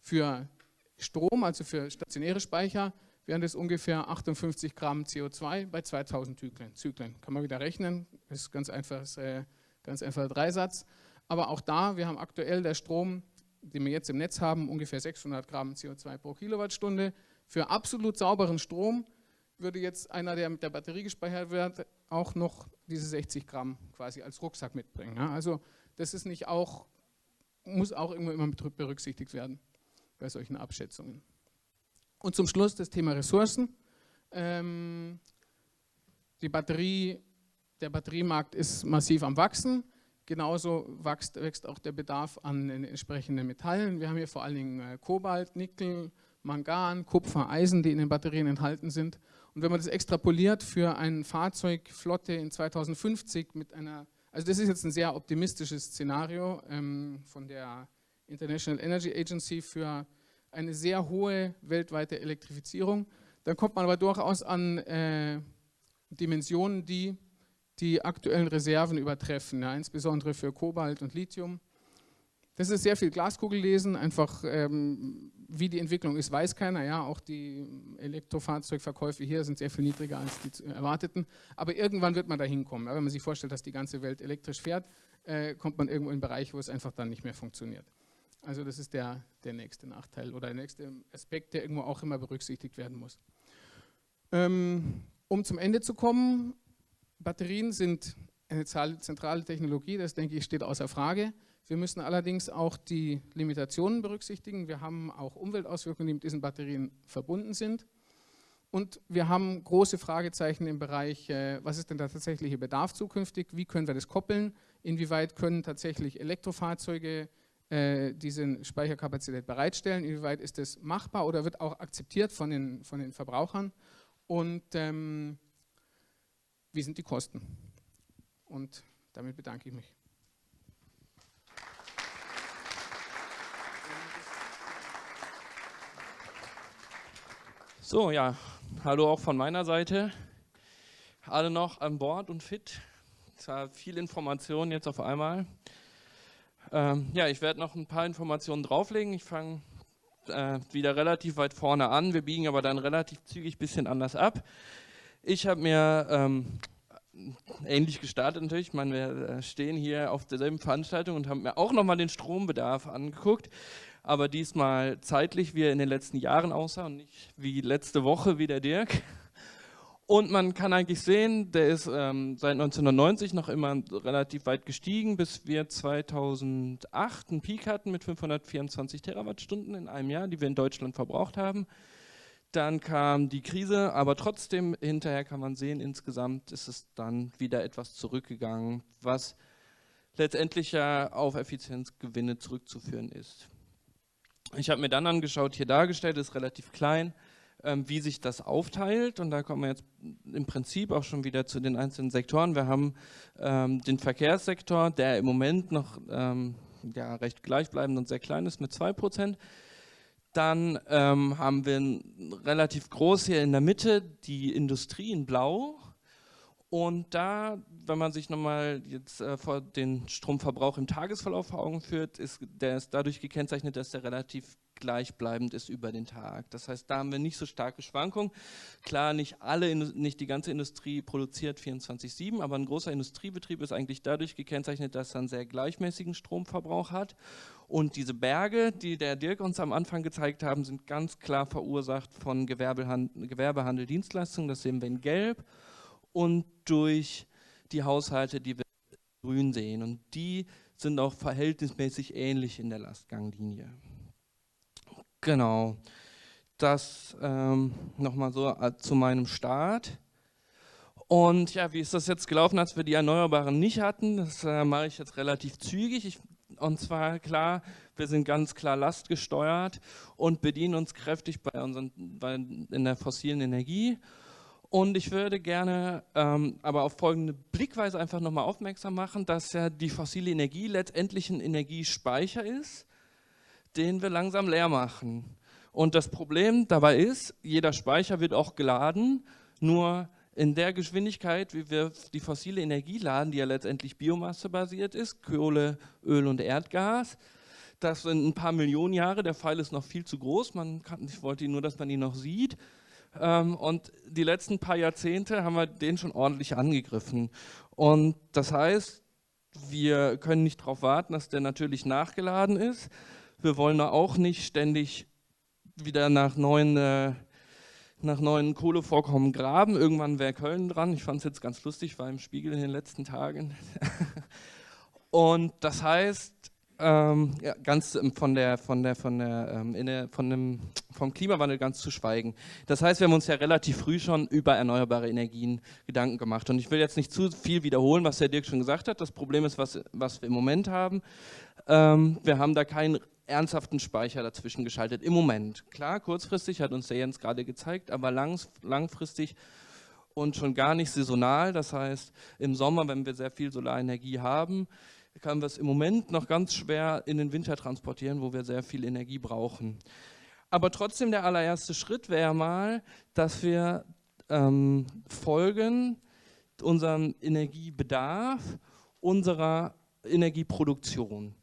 Für Strom, also für stationäre Speicher, wären das ungefähr 58 Gramm CO2 bei 2000 Zyklen. Zyklen. Kann man wieder rechnen, das ist ganz, einfaches, äh, ganz einfacher Dreisatz. Aber auch da, wir haben aktuell der Strom, den wir jetzt im Netz haben, ungefähr 600 Gramm CO2 pro Kilowattstunde. Für absolut sauberen Strom würde jetzt einer, der mit der Batterie gespeichert wird, auch noch diese 60 Gramm quasi als Rucksack mitbringen. Ja? Also das ist nicht auch, muss auch irgendwo immer berücksichtigt werden bei solchen Abschätzungen. Und zum Schluss das Thema Ressourcen. Ähm, die Batterie, der Batteriemarkt ist massiv am Wachsen. Genauso wächst, wächst auch der Bedarf an entsprechenden Metallen. Wir haben hier vor allen Dingen äh, Kobalt, Nickel, Mangan, Kupfer, Eisen, die in den Batterien enthalten sind. Und wenn man das extrapoliert für eine Fahrzeugflotte in 2050 mit einer Also das ist jetzt ein sehr optimistisches Szenario ähm, von der International Energy Agency für eine sehr hohe weltweite Elektrifizierung. Dann kommt man aber durchaus an äh, Dimensionen, die die aktuellen Reserven übertreffen, ja, insbesondere für Kobalt und Lithium. Das ist sehr viel Glaskugellesen, einfach ähm, wie die Entwicklung ist, weiß keiner. Ja, auch die Elektrofahrzeugverkäufe hier sind sehr viel niedriger als die erwarteten. Aber irgendwann wird man da hinkommen. Wenn man sich vorstellt, dass die ganze Welt elektrisch fährt, äh, kommt man irgendwo in einen Bereich, wo es einfach dann nicht mehr funktioniert. Also das ist der, der nächste Nachteil oder der nächste Aspekt, der irgendwo auch immer berücksichtigt werden muss. Ähm, um zum Ende zu kommen, Batterien sind eine zentrale Technologie, das denke ich steht außer Frage. Wir müssen allerdings auch die Limitationen berücksichtigen. Wir haben auch Umweltauswirkungen, die mit diesen Batterien verbunden sind. Und wir haben große Fragezeichen im Bereich, äh, was ist denn der tatsächliche Bedarf zukünftig? Wie können wir das koppeln? Inwieweit können tatsächlich Elektrofahrzeuge äh, diese Speicherkapazität bereitstellen? Inwieweit ist das machbar oder wird auch akzeptiert von den, von den Verbrauchern? Und ähm, wie sind die Kosten? Und damit bedanke ich mich. So, ja, hallo auch von meiner Seite. Alle noch an Bord und fit. Es war viel Information jetzt auf einmal. Ähm, ja, ich werde noch ein paar Informationen drauflegen. Ich fange äh, wieder relativ weit vorne an. Wir biegen aber dann relativ zügig ein bisschen anders ab. Ich habe mir ähm, ähnlich gestartet natürlich. Ich meine, wir äh, stehen hier auf derselben Veranstaltung und haben mir auch nochmal den Strombedarf angeguckt aber diesmal zeitlich, wie er in den letzten Jahren aussah und nicht wie letzte Woche wie der Dirk. Und man kann eigentlich sehen, der ist ähm, seit 1990 noch immer relativ weit gestiegen, bis wir 2008 einen Peak hatten mit 524 Terawattstunden in einem Jahr, die wir in Deutschland verbraucht haben. Dann kam die Krise, aber trotzdem hinterher kann man sehen, insgesamt ist es dann wieder etwas zurückgegangen, was letztendlich ja auf Effizienzgewinne zurückzuführen ist. Ich habe mir dann angeschaut, hier dargestellt, ist relativ klein, ähm, wie sich das aufteilt. Und da kommen wir jetzt im Prinzip auch schon wieder zu den einzelnen Sektoren. Wir haben ähm, den Verkehrssektor, der im Moment noch ähm, ja, recht gleichbleibend und sehr klein ist mit 2%. Dann ähm, haben wir relativ groß hier in der Mitte die Industrie in Blau. Und da, wenn man sich nochmal jetzt äh, vor den Stromverbrauch im Tagesverlauf vor Augen führt, ist der ist dadurch gekennzeichnet, dass der relativ gleichbleibend ist über den Tag. Das heißt, da haben wir nicht so starke Schwankungen. Klar, nicht alle, nicht die ganze Industrie produziert 24/7, aber ein großer Industriebetrieb ist eigentlich dadurch gekennzeichnet, dass er einen sehr gleichmäßigen Stromverbrauch hat. Und diese Berge, die der Dirk uns am Anfang gezeigt haben, sind ganz klar verursacht von Gewerbehandel, Gewerbehandel Dienstleistungen. Das sehen wir in Gelb und durch die Haushalte, die wir grün sehen. Und die sind auch verhältnismäßig ähnlich in der Lastganglinie. Genau. Das ähm, nochmal so äh, zu meinem Start. Und ja, wie ist das jetzt gelaufen, als wir die Erneuerbaren nicht hatten? Das äh, mache ich jetzt relativ zügig. Ich, und zwar klar, wir sind ganz klar lastgesteuert und bedienen uns kräftig bei unseren, bei, in der fossilen Energie und ich würde gerne ähm, aber auf folgende Blickweise einfach nochmal aufmerksam machen, dass ja die fossile Energie letztendlich ein Energiespeicher ist, den wir langsam leer machen. Und das Problem dabei ist, jeder Speicher wird auch geladen, nur in der Geschwindigkeit, wie wir die fossile Energie laden, die ja letztendlich biomassebasiert ist, Kohle, Öl und Erdgas, das sind ein paar Millionen Jahre, der Pfeil ist noch viel zu groß, man kann, ich wollte nur, dass man ihn noch sieht, ähm, und die letzten paar Jahrzehnte haben wir den schon ordentlich angegriffen. Und das heißt, wir können nicht darauf warten, dass der natürlich nachgeladen ist. Wir wollen da auch nicht ständig wieder nach neuen, äh, nach neuen Kohlevorkommen graben. Irgendwann wäre Köln dran. Ich fand es jetzt ganz lustig, war im Spiegel in den letzten Tagen. [LAUGHS] Und das heißt, ähm, ja, ganz von der, von der, von der, ähm, der, von dem, vom Klimawandel ganz zu schweigen. Das heißt, wir haben uns ja relativ früh schon über erneuerbare Energien Gedanken gemacht. Und ich will jetzt nicht zu viel wiederholen, was der Dirk schon gesagt hat. Das Problem ist, was, was wir im Moment haben. Ähm, wir haben da keinen ernsthaften Speicher dazwischen geschaltet. Im Moment. Klar, kurzfristig hat uns der Jens gerade gezeigt, aber langs, langfristig und schon gar nicht saisonal. Das heißt, im Sommer, wenn wir sehr viel Solarenergie haben, können wir es im Moment noch ganz schwer in den Winter transportieren, wo wir sehr viel Energie brauchen. Aber trotzdem der allererste Schritt wäre mal, dass wir ähm, folgen unserem Energiebedarf unserer Energieproduktion.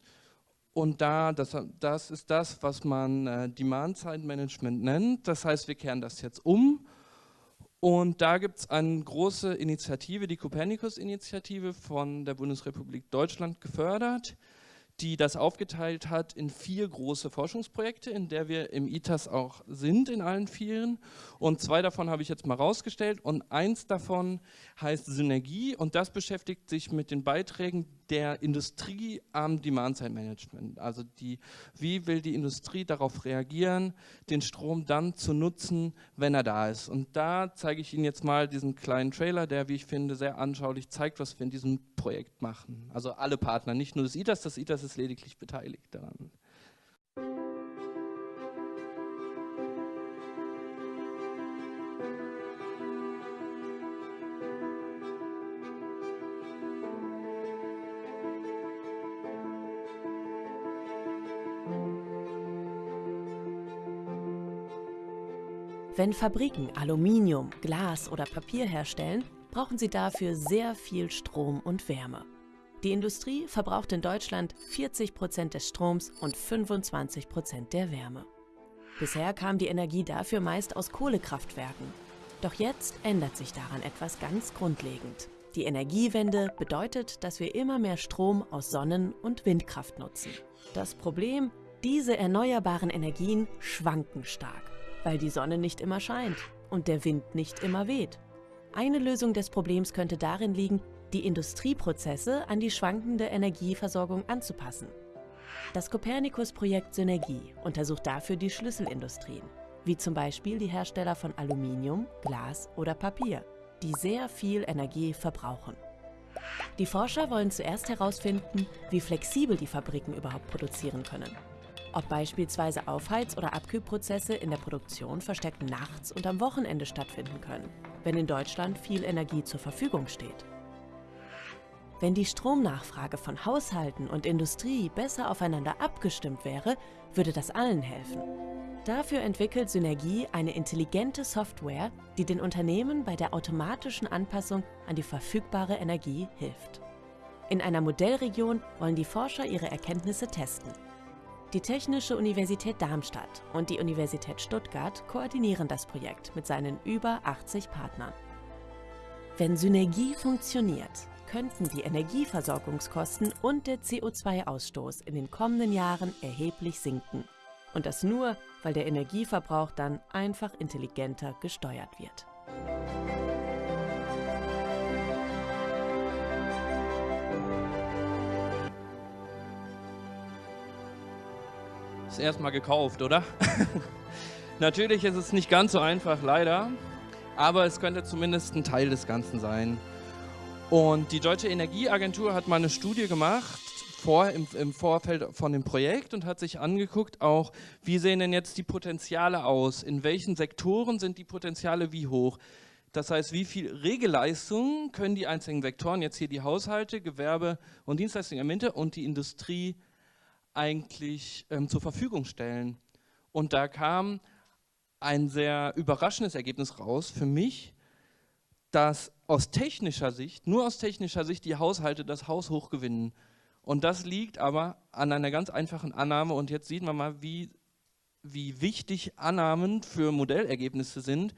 Und da, das, das ist das, was man äh, Demand-Side-Management nennt. Das heißt, wir kehren das jetzt um. Und da gibt es eine große Initiative, die Copernicus-Initiative von der Bundesrepublik Deutschland gefördert die das aufgeteilt hat in vier große Forschungsprojekte, in der wir im ITAS auch sind, in allen vieren. Und zwei davon habe ich jetzt mal rausgestellt und eins davon heißt Synergie und das beschäftigt sich mit den Beiträgen der Industrie am Demand-Side-Management. Also die, wie will die Industrie darauf reagieren, den Strom dann zu nutzen, wenn er da ist. Und da zeige ich Ihnen jetzt mal diesen kleinen Trailer, der, wie ich finde, sehr anschaulich zeigt, was wir in diesem Projekt machen. Also alle Partner, nicht nur das ITAS, das ITAS ist lediglich beteiligt daran. Wenn Fabriken Aluminium, Glas oder Papier herstellen, brauchen sie dafür sehr viel Strom und Wärme. Die Industrie verbraucht in Deutschland 40 Prozent des Stroms und 25 Prozent der Wärme. Bisher kam die Energie dafür meist aus Kohlekraftwerken. Doch jetzt ändert sich daran etwas ganz grundlegend. Die Energiewende bedeutet, dass wir immer mehr Strom aus Sonnen- und Windkraft nutzen. Das Problem, diese erneuerbaren Energien schwanken stark, weil die Sonne nicht immer scheint und der Wind nicht immer weht. Eine Lösung des Problems könnte darin liegen, die Industrieprozesse an die schwankende Energieversorgung anzupassen. Das Copernicus-Projekt Synergie untersucht dafür die Schlüsselindustrien, wie zum Beispiel die Hersteller von Aluminium, Glas oder Papier, die sehr viel Energie verbrauchen. Die Forscher wollen zuerst herausfinden, wie flexibel die Fabriken überhaupt produzieren können. Ob beispielsweise Aufheiz- oder Abkühlprozesse in der Produktion verstärkt nachts und am Wochenende stattfinden können wenn in Deutschland viel Energie zur Verfügung steht. Wenn die Stromnachfrage von Haushalten und Industrie besser aufeinander abgestimmt wäre, würde das allen helfen. Dafür entwickelt Synergie eine intelligente Software, die den Unternehmen bei der automatischen Anpassung an die verfügbare Energie hilft. In einer Modellregion wollen die Forscher ihre Erkenntnisse testen. Die Technische Universität Darmstadt und die Universität Stuttgart koordinieren das Projekt mit seinen über 80 Partnern. Wenn Synergie funktioniert, könnten die Energieversorgungskosten und der CO2-Ausstoß in den kommenden Jahren erheblich sinken. Und das nur, weil der Energieverbrauch dann einfach intelligenter gesteuert wird. Ist erstmal gekauft, oder? [LAUGHS] Natürlich ist es nicht ganz so einfach, leider, aber es könnte zumindest ein Teil des Ganzen sein. Und die Deutsche Energieagentur hat mal eine Studie gemacht vor, im, im, Vorfeld von dem Projekt und hat sich angeguckt, auch wie sehen denn jetzt die Potenziale aus, in welchen Sektoren sind die Potenziale wie hoch. Das heißt, wie viel Regelleistung können die einzelnen Sektoren, jetzt hier die Haushalte, Gewerbe und Dienstleistungen der Mitte und die Industrie eigentlich ähm, zur Verfügung stellen. Und da kam ein sehr überraschendes Ergebnis raus für mich, dass aus technischer Sicht, nur aus technischer Sicht die Haushalte das Haus hochgewinnen. Und das liegt aber an einer ganz einfachen Annahme und jetzt sieht man mal, wie, wie wichtig Annahmen für Modellergebnisse sind.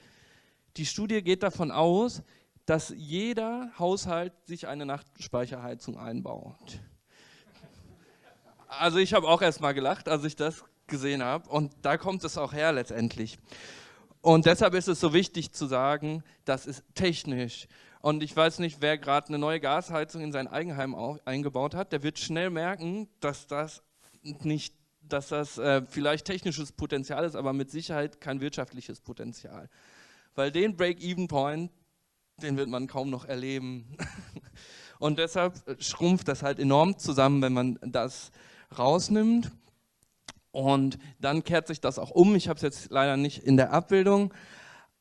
Die Studie geht davon aus, dass jeder Haushalt sich eine Nachtspeicherheizung einbaut also ich habe auch erst mal gelacht, als ich das gesehen habe. Und da kommt es auch her letztendlich. Und deshalb ist es so wichtig zu sagen, das ist technisch. Und ich weiß nicht, wer gerade eine neue Gasheizung in sein Eigenheim eingebaut hat, der wird schnell merken, dass das nicht, dass das äh, vielleicht technisches Potenzial ist, aber mit Sicherheit kein wirtschaftliches Potenzial. Weil den Break-Even-Point, den wird man kaum noch erleben. [LAUGHS] Und deshalb schrumpft das halt enorm zusammen, wenn man das rausnimmt. Und dann kehrt sich das auch um. Ich habe es jetzt leider nicht in der Abbildung.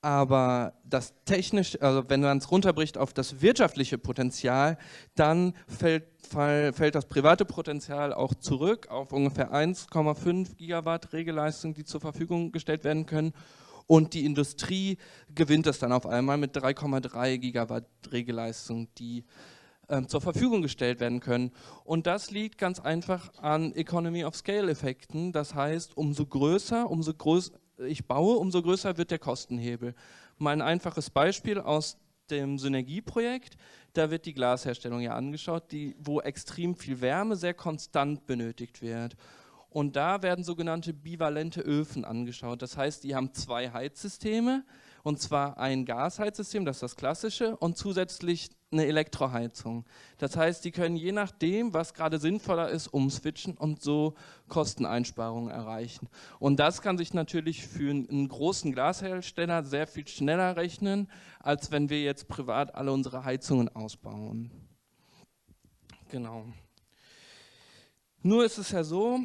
Aber das technisch, also wenn man es runterbricht auf das wirtschaftliche Potenzial, dann fällt, fall, fällt das private Potenzial auch zurück auf ungefähr 1,5 Gigawatt Regelleistung, die zur Verfügung gestellt werden können. Und die Industrie gewinnt es dann auf einmal mit 3,3 Gigawatt Regelleistung, die ähm, zur Verfügung gestellt werden können. Und das liegt ganz einfach an Economy of Scale Effekten. Das heißt, umso größer, umso größer ich baue, umso größer wird der Kostenhebel. Mal ein einfaches Beispiel aus dem Synergieprojekt, da wird die Glasherstellung ja angeschaut, die, wo extrem viel Wärme sehr konstant benötigt wird. Und da werden sogenannte bivalente Öfen angeschaut. Das heißt, die haben zwei Heizsysteme, und zwar ein Gasheizsystem, das ist das klassische, und zusätzlich eine Elektroheizung. Das heißt, die können je nachdem, was gerade sinnvoller ist, umswitchen und so Kosteneinsparungen erreichen. Und das kann sich natürlich für einen großen Glashersteller sehr viel schneller rechnen, als wenn wir jetzt privat alle unsere Heizungen ausbauen. Genau. Nur ist es ja so,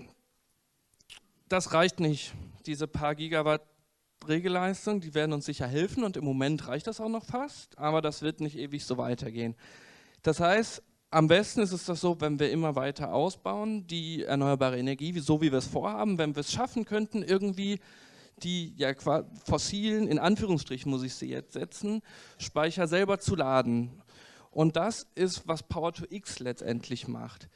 das reicht nicht, diese paar Gigawatt Regelleistung, die werden uns sicher helfen und im Moment reicht das auch noch fast, aber das wird nicht ewig so weitergehen. Das heißt, am besten ist es das so, wenn wir immer weiter ausbauen, die erneuerbare Energie, so wie wir es vorhaben, wenn wir es schaffen könnten, irgendwie die ja, fossilen, in Anführungsstrichen muss ich sie jetzt setzen, Speicher selber zu laden. Und das ist, was Power-to-X letztendlich macht.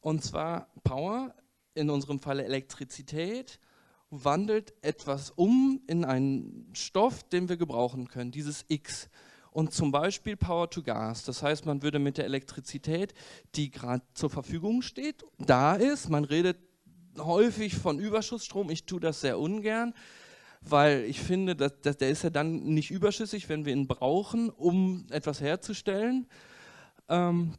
Und zwar Power, in unserem Fall Elektrizität, wandelt etwas um in einen Stoff, den wir gebrauchen können, dieses X. Und zum Beispiel Power to Gas. Das heißt, man würde mit der Elektrizität, die gerade zur Verfügung steht, da ist, man redet häufig von Überschussstrom, ich tue das sehr ungern, weil ich finde, dass, dass der ist ja dann nicht überschüssig, wenn wir ihn brauchen, um etwas herzustellen. Ähm,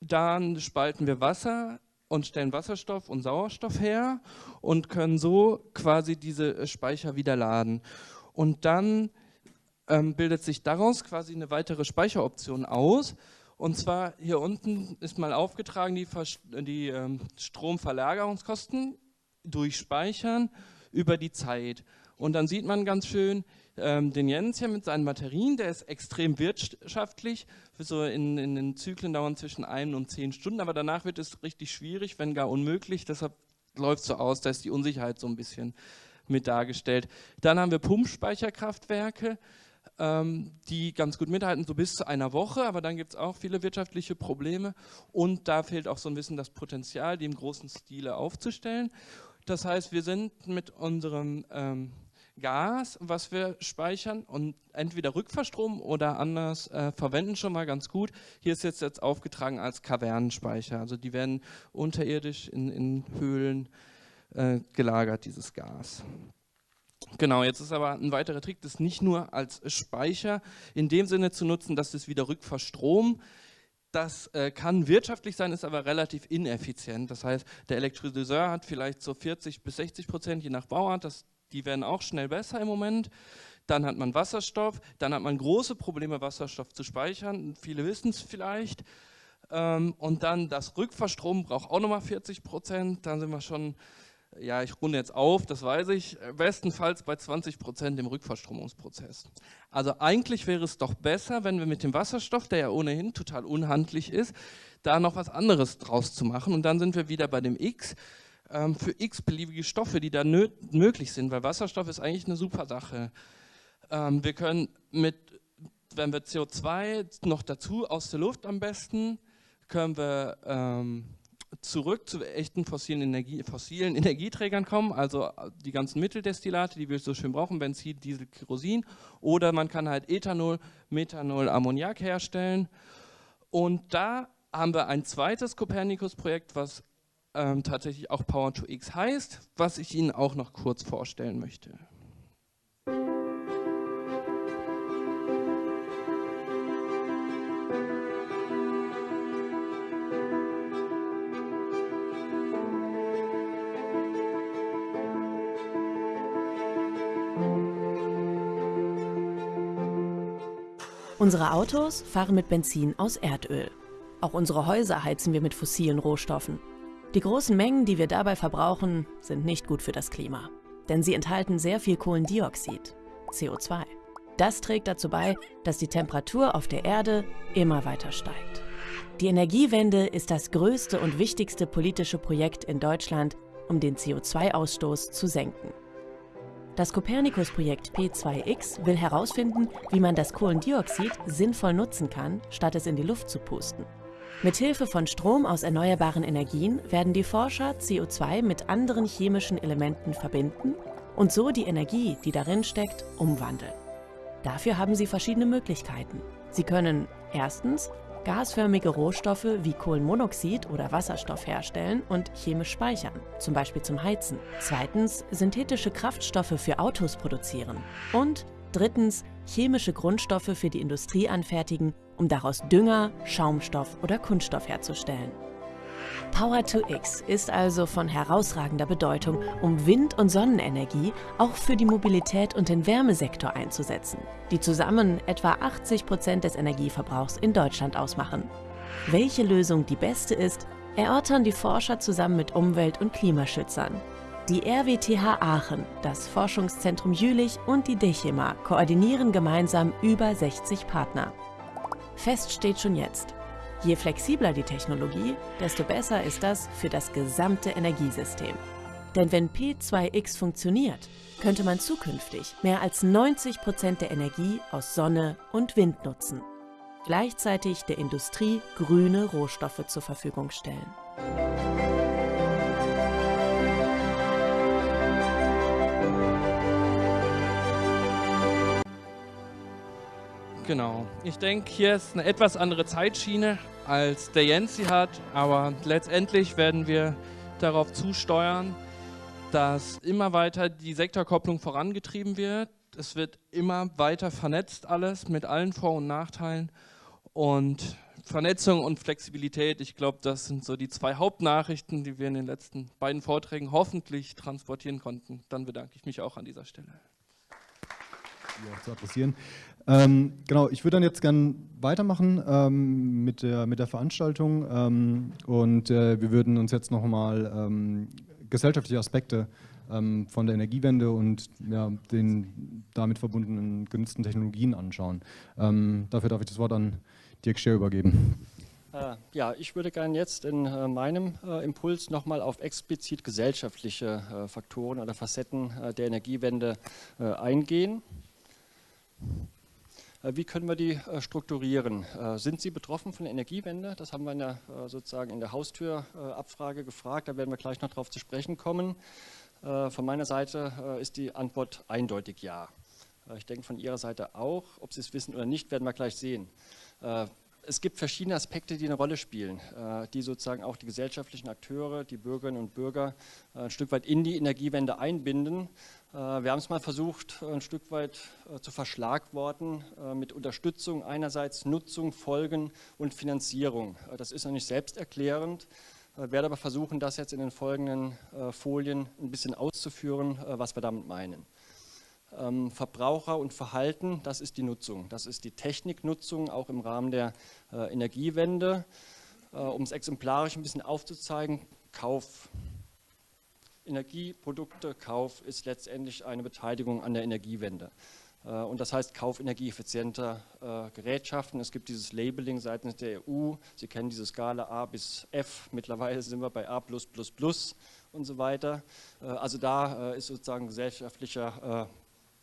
dann spalten wir Wasser und stellen Wasserstoff und Sauerstoff her und können so quasi diese äh, Speicher wieder laden. Und dann ähm, bildet sich daraus quasi eine weitere Speicheroption aus. Und zwar hier unten ist mal aufgetragen die, die ähm, Stromverlagerungskosten durch Speichern über die Zeit. Und dann sieht man ganz schön, ähm, den Jens hier mit seinen Batterien, der ist extrem wirtschaftlich. So in, in, den Zyklen dauern zwischen ein und zehn Stunden, aber danach wird es richtig schwierig, wenn gar unmöglich. Deshalb läuft so aus, da ist die Unsicherheit so ein bisschen mit dargestellt. Dann haben wir Pumpspeicherkraftwerke, ähm, die ganz gut mithalten, so bis zu einer Woche, aber dann gibt es auch viele wirtschaftliche Probleme und da fehlt auch so ein bisschen das Potenzial, die im großen Stile aufzustellen. Das heißt, wir sind mit unserem ähm, Gas, was wir speichern und entweder Rückverstrom oder anders äh, verwenden schon mal ganz gut. Hier ist jetzt, jetzt aufgetragen als Kavernenspeicher. Also die werden unterirdisch in, in Höhlen äh, gelagert, dieses Gas. Genau, jetzt ist aber ein weiterer Trick, das nicht nur als Speicher in dem Sinne zu nutzen, dass es wieder rückverstromt. Das äh, kann wirtschaftlich sein, ist aber relativ ineffizient. Das heißt, der Elektrolyseur hat vielleicht so 40 bis 60 Prozent, je nach Bauart. Das die werden auch schnell besser im Moment. Dann hat man Wasserstoff, dann hat man große Probleme, Wasserstoff zu speichern. Viele wissen es vielleicht. Ähm, und dann das Rückverstrom braucht auch nochmal 40 Prozent. Dann sind wir schon, ja, ich runde jetzt auf, das weiß ich, bestenfalls bei 20 Prozent im Rückverstromungsprozess. Also eigentlich wäre es doch besser, wenn wir mit dem Wasserstoff, der ja ohnehin total unhandlich ist, da noch was anderes draus zu machen. Und dann sind wir wieder bei dem X ähm, für x-beliebige Stoffe, die da möglich sind, weil Wasserstoff ist eigentlich eine super Sache. Ähm, wir können mit, wenn wir CO2 noch dazu aus der Luft am besten, können wir ähm, zurück zu echten fossilen, Energie, fossilen Energieträgern kommen, also die ganzen Mitteldestillate, die wir so schön brauchen, Benzin, Diesel, Kerosin, oder man kann halt Ethanol, Methanol, Ammoniak herstellen. Und da haben wir ein zweites Copernicus-Projekt, was ähm, tatsächlich auch Power to X heißt, was ich Ihnen auch noch kurz vorstellen möchte. Unsere Autos fahren mit Benzin aus Erdöl. Auch unsere Häuser heizen wir mit fossilen Rohstoffen. Die großen Mengen, die wir dabei verbrauchen, sind nicht gut für das Klima, denn sie enthalten sehr viel Kohlendioxid, CO2. Das trägt dazu bei, dass die Temperatur auf der Erde immer weiter steigt. Die Energiewende ist das größte und wichtigste politische Projekt in Deutschland, um den CO2-Ausstoß zu senken. Das Copernicus-Projekt P2X will herausfinden, wie man das Kohlendioxid sinnvoll nutzen kann, statt es in die Luft zu pusten. Mithilfe von Strom aus erneuerbaren Energien werden die Forscher CO2 mit anderen chemischen Elementen verbinden und so die Energie, die darin steckt, umwandeln. Dafür haben sie verschiedene Möglichkeiten. Sie können erstens gasförmige Rohstoffe wie Kohlenmonoxid oder Wasserstoff herstellen und chemisch speichern, zum Beispiel zum Heizen. Zweitens synthetische Kraftstoffe für Autos produzieren. Und drittens chemische Grundstoffe für die Industrie anfertigen, um daraus Dünger, Schaumstoff oder Kunststoff herzustellen. Power-to-X ist also von herausragender Bedeutung, um Wind- und Sonnenenergie auch für die Mobilität und den Wärmesektor einzusetzen, die zusammen etwa 80 Prozent des Energieverbrauchs in Deutschland ausmachen. Welche Lösung die beste ist, erörtern die Forscher zusammen mit Umwelt- und Klimaschützern. Die RWTH Aachen, das Forschungszentrum Jülich und die DECHEMA koordinieren gemeinsam über 60 Partner. Fest steht schon jetzt, Je flexibler die Technologie, desto besser ist das für das gesamte Energiesystem. Denn wenn P2X funktioniert, könnte man zukünftig mehr als 90 Prozent der Energie aus Sonne und Wind nutzen. Gleichzeitig der Industrie grüne Rohstoffe zur Verfügung stellen. Genau. Ich denke, hier ist eine etwas andere Zeitschiene, als der Jens sie hat, aber letztendlich werden wir darauf zusteuern, dass immer weiter die Sektorkopplung vorangetrieben wird. Es wird immer weiter vernetzt alles mit allen Vor- und Nachteilen und Vernetzung und Flexibilität, ich glaube, das sind so die zwei Hauptnachrichten, die wir in den letzten beiden Vorträgen hoffentlich transportieren konnten. Dann bedanke ich mich auch an dieser Stelle. Ja, zu adressieren. Ähm, genau, ich würde dann jetzt gerne weitermachen ähm, mit, der, mit der Veranstaltung ähm, und äh, wir würden uns jetzt nochmal ähm, gesellschaftliche Aspekte ähm, von der Energiewende und ja, den damit verbundenen genutzten Technologien anschauen. Ähm, dafür darf ich das Wort an Dirk Scher übergeben. Äh, ja, ich würde gerne jetzt in äh, meinem äh, Impuls nochmal auf explizit gesellschaftliche äh, Faktoren oder Facetten äh, der Energiewende äh, eingehen. Äh, wie können wir die äh, strukturieren? Äh, sind Sie betroffen von der Energiewende? Das haben wir in der, sozusagen in der Haustürabfrage gefragt. Da werden wir gleich noch darauf zu sprechen kommen. Von meiner Seite ist die Antwort eindeutig ja. Ich denke von Ihrer Seite auch. Ob Sie es wissen oder nicht, werden wir gleich sehen es gibt verschiedene Aspekte, die eine Rolle spielen, die sozusagen auch die gesellschaftlichen Akteure, die Bürgerinnen und Bürger ein Stück weit in die Energiewende einbinden. Äh, wir haben es mal versucht, ein Stück weit äh, zu verschlagworten äh, mit Unterstützung einerseits Nutzung, Folgen und Finanzierung. Das ist noch nicht selbsterklärend. Werde aber versuchen, das jetzt in den folgenden Folien ein bisschen auszuführen, was wir damit meinen. Ähm, Verbraucher und Verhalten, das ist die Nutzung. Das ist die Techniknutzung, auch im Rahmen der Energiewende. Um es exemplarisch ein bisschen aufzuzeigen, Kauf, Energieproduktekauf ist letztendlich eine Beteiligung an der Energiewende. Äh, und das heißt Kauf energieeffizienter äh, Gerätschaften. Es gibt dieses Labeling seitens der EU. Sie kennen diese Skala A bis F. Mittlerweile sind wir bei A und so weiter. Äh, also da ist sozusagen gesellschaftlicher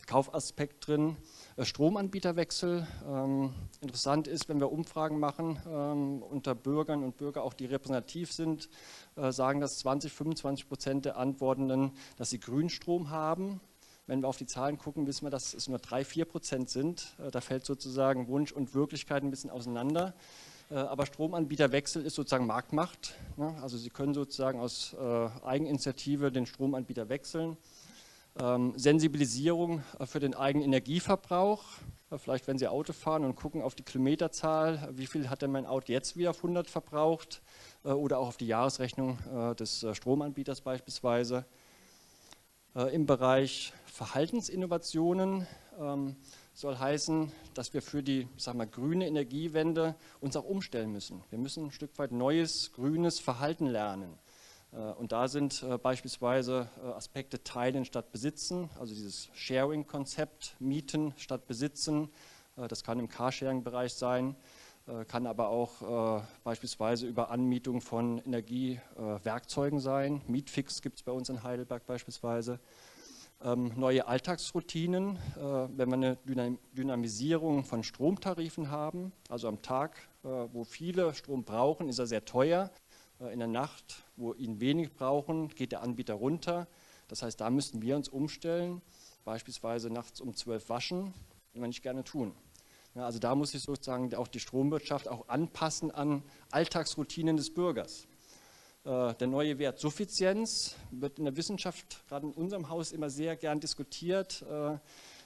Kaufaspekt drin. Äh, Stromanbieterwechsel. Ähm, interessant ist, wenn wir Umfragen machen ähm, unter Bürgern und Bürger, auch die repräsentativ sind, äh, sagen dass 20, 25 Prozent der Antwortenden, dass sie Grünstrom haben. Wenn wir auf die Zahlen gucken, wissen wir, dass es nur 3, 4 Prozent sind. Äh, da fällt sozusagen Wunsch und Wirklichkeit ein bisschen auseinander. Äh, aber Stromanbieterwechsel ist sozusagen Marktmacht. Ne? Also Sie können sozusagen aus äh, Eigeninitiative den Stromanbieter wechseln. Ähm, Sensibilisierung äh, für den eigenen Energieverbrauch. Äh, vielleicht, wenn Sie Auto fahren und gucken auf die Kilometerzahl, wie viel hat denn mein Auto jetzt wieder auf 100 verbraucht äh, oder auch auf die Jahresrechnung des Stromanbieters beispielsweise. Im Bereich Verhaltensinnovationen ähm, soll heißen, dass wir für die sag mal, grüne Energiewende uns auch umstellen müssen. Wir müssen ein Stück weit neues, grünes Verhalten lernen. Und da sind beispielsweise Aspekte Teilen statt Besitzen, also dieses Sharing-Konzept, Mieten statt Besitzen. Das kann im Carsharing-Bereich sein, kann aber auch beispielsweise über Anmietung von Energiewerkzeugen sein. Mietfix gibt es bei uns in Heidelberg beispielsweise ähm, neue Alltagsroutinen, äh, wenn wir eine Dynam Dynamisierung von Stromtarifen haben, also am Tag, äh, wo viele Strom brauchen, ist er sehr teuer. Äh, in der Nacht, wo ihn wenig brauchen, geht der Anbieter runter. Das heißt, da müssten wir uns umstellen, beispielsweise nachts um 12 waschen, wenn wir nicht gerne tun. Ja, also da muss sich sozusagen auch die Stromwirtschaft auch anpassen an Alltagsroutinen des Bürgers. Äh, der neue Wert Suffizienz wird in der Wissenschaft, gerade in unserem Haus, immer sehr gern diskutiert. Äh,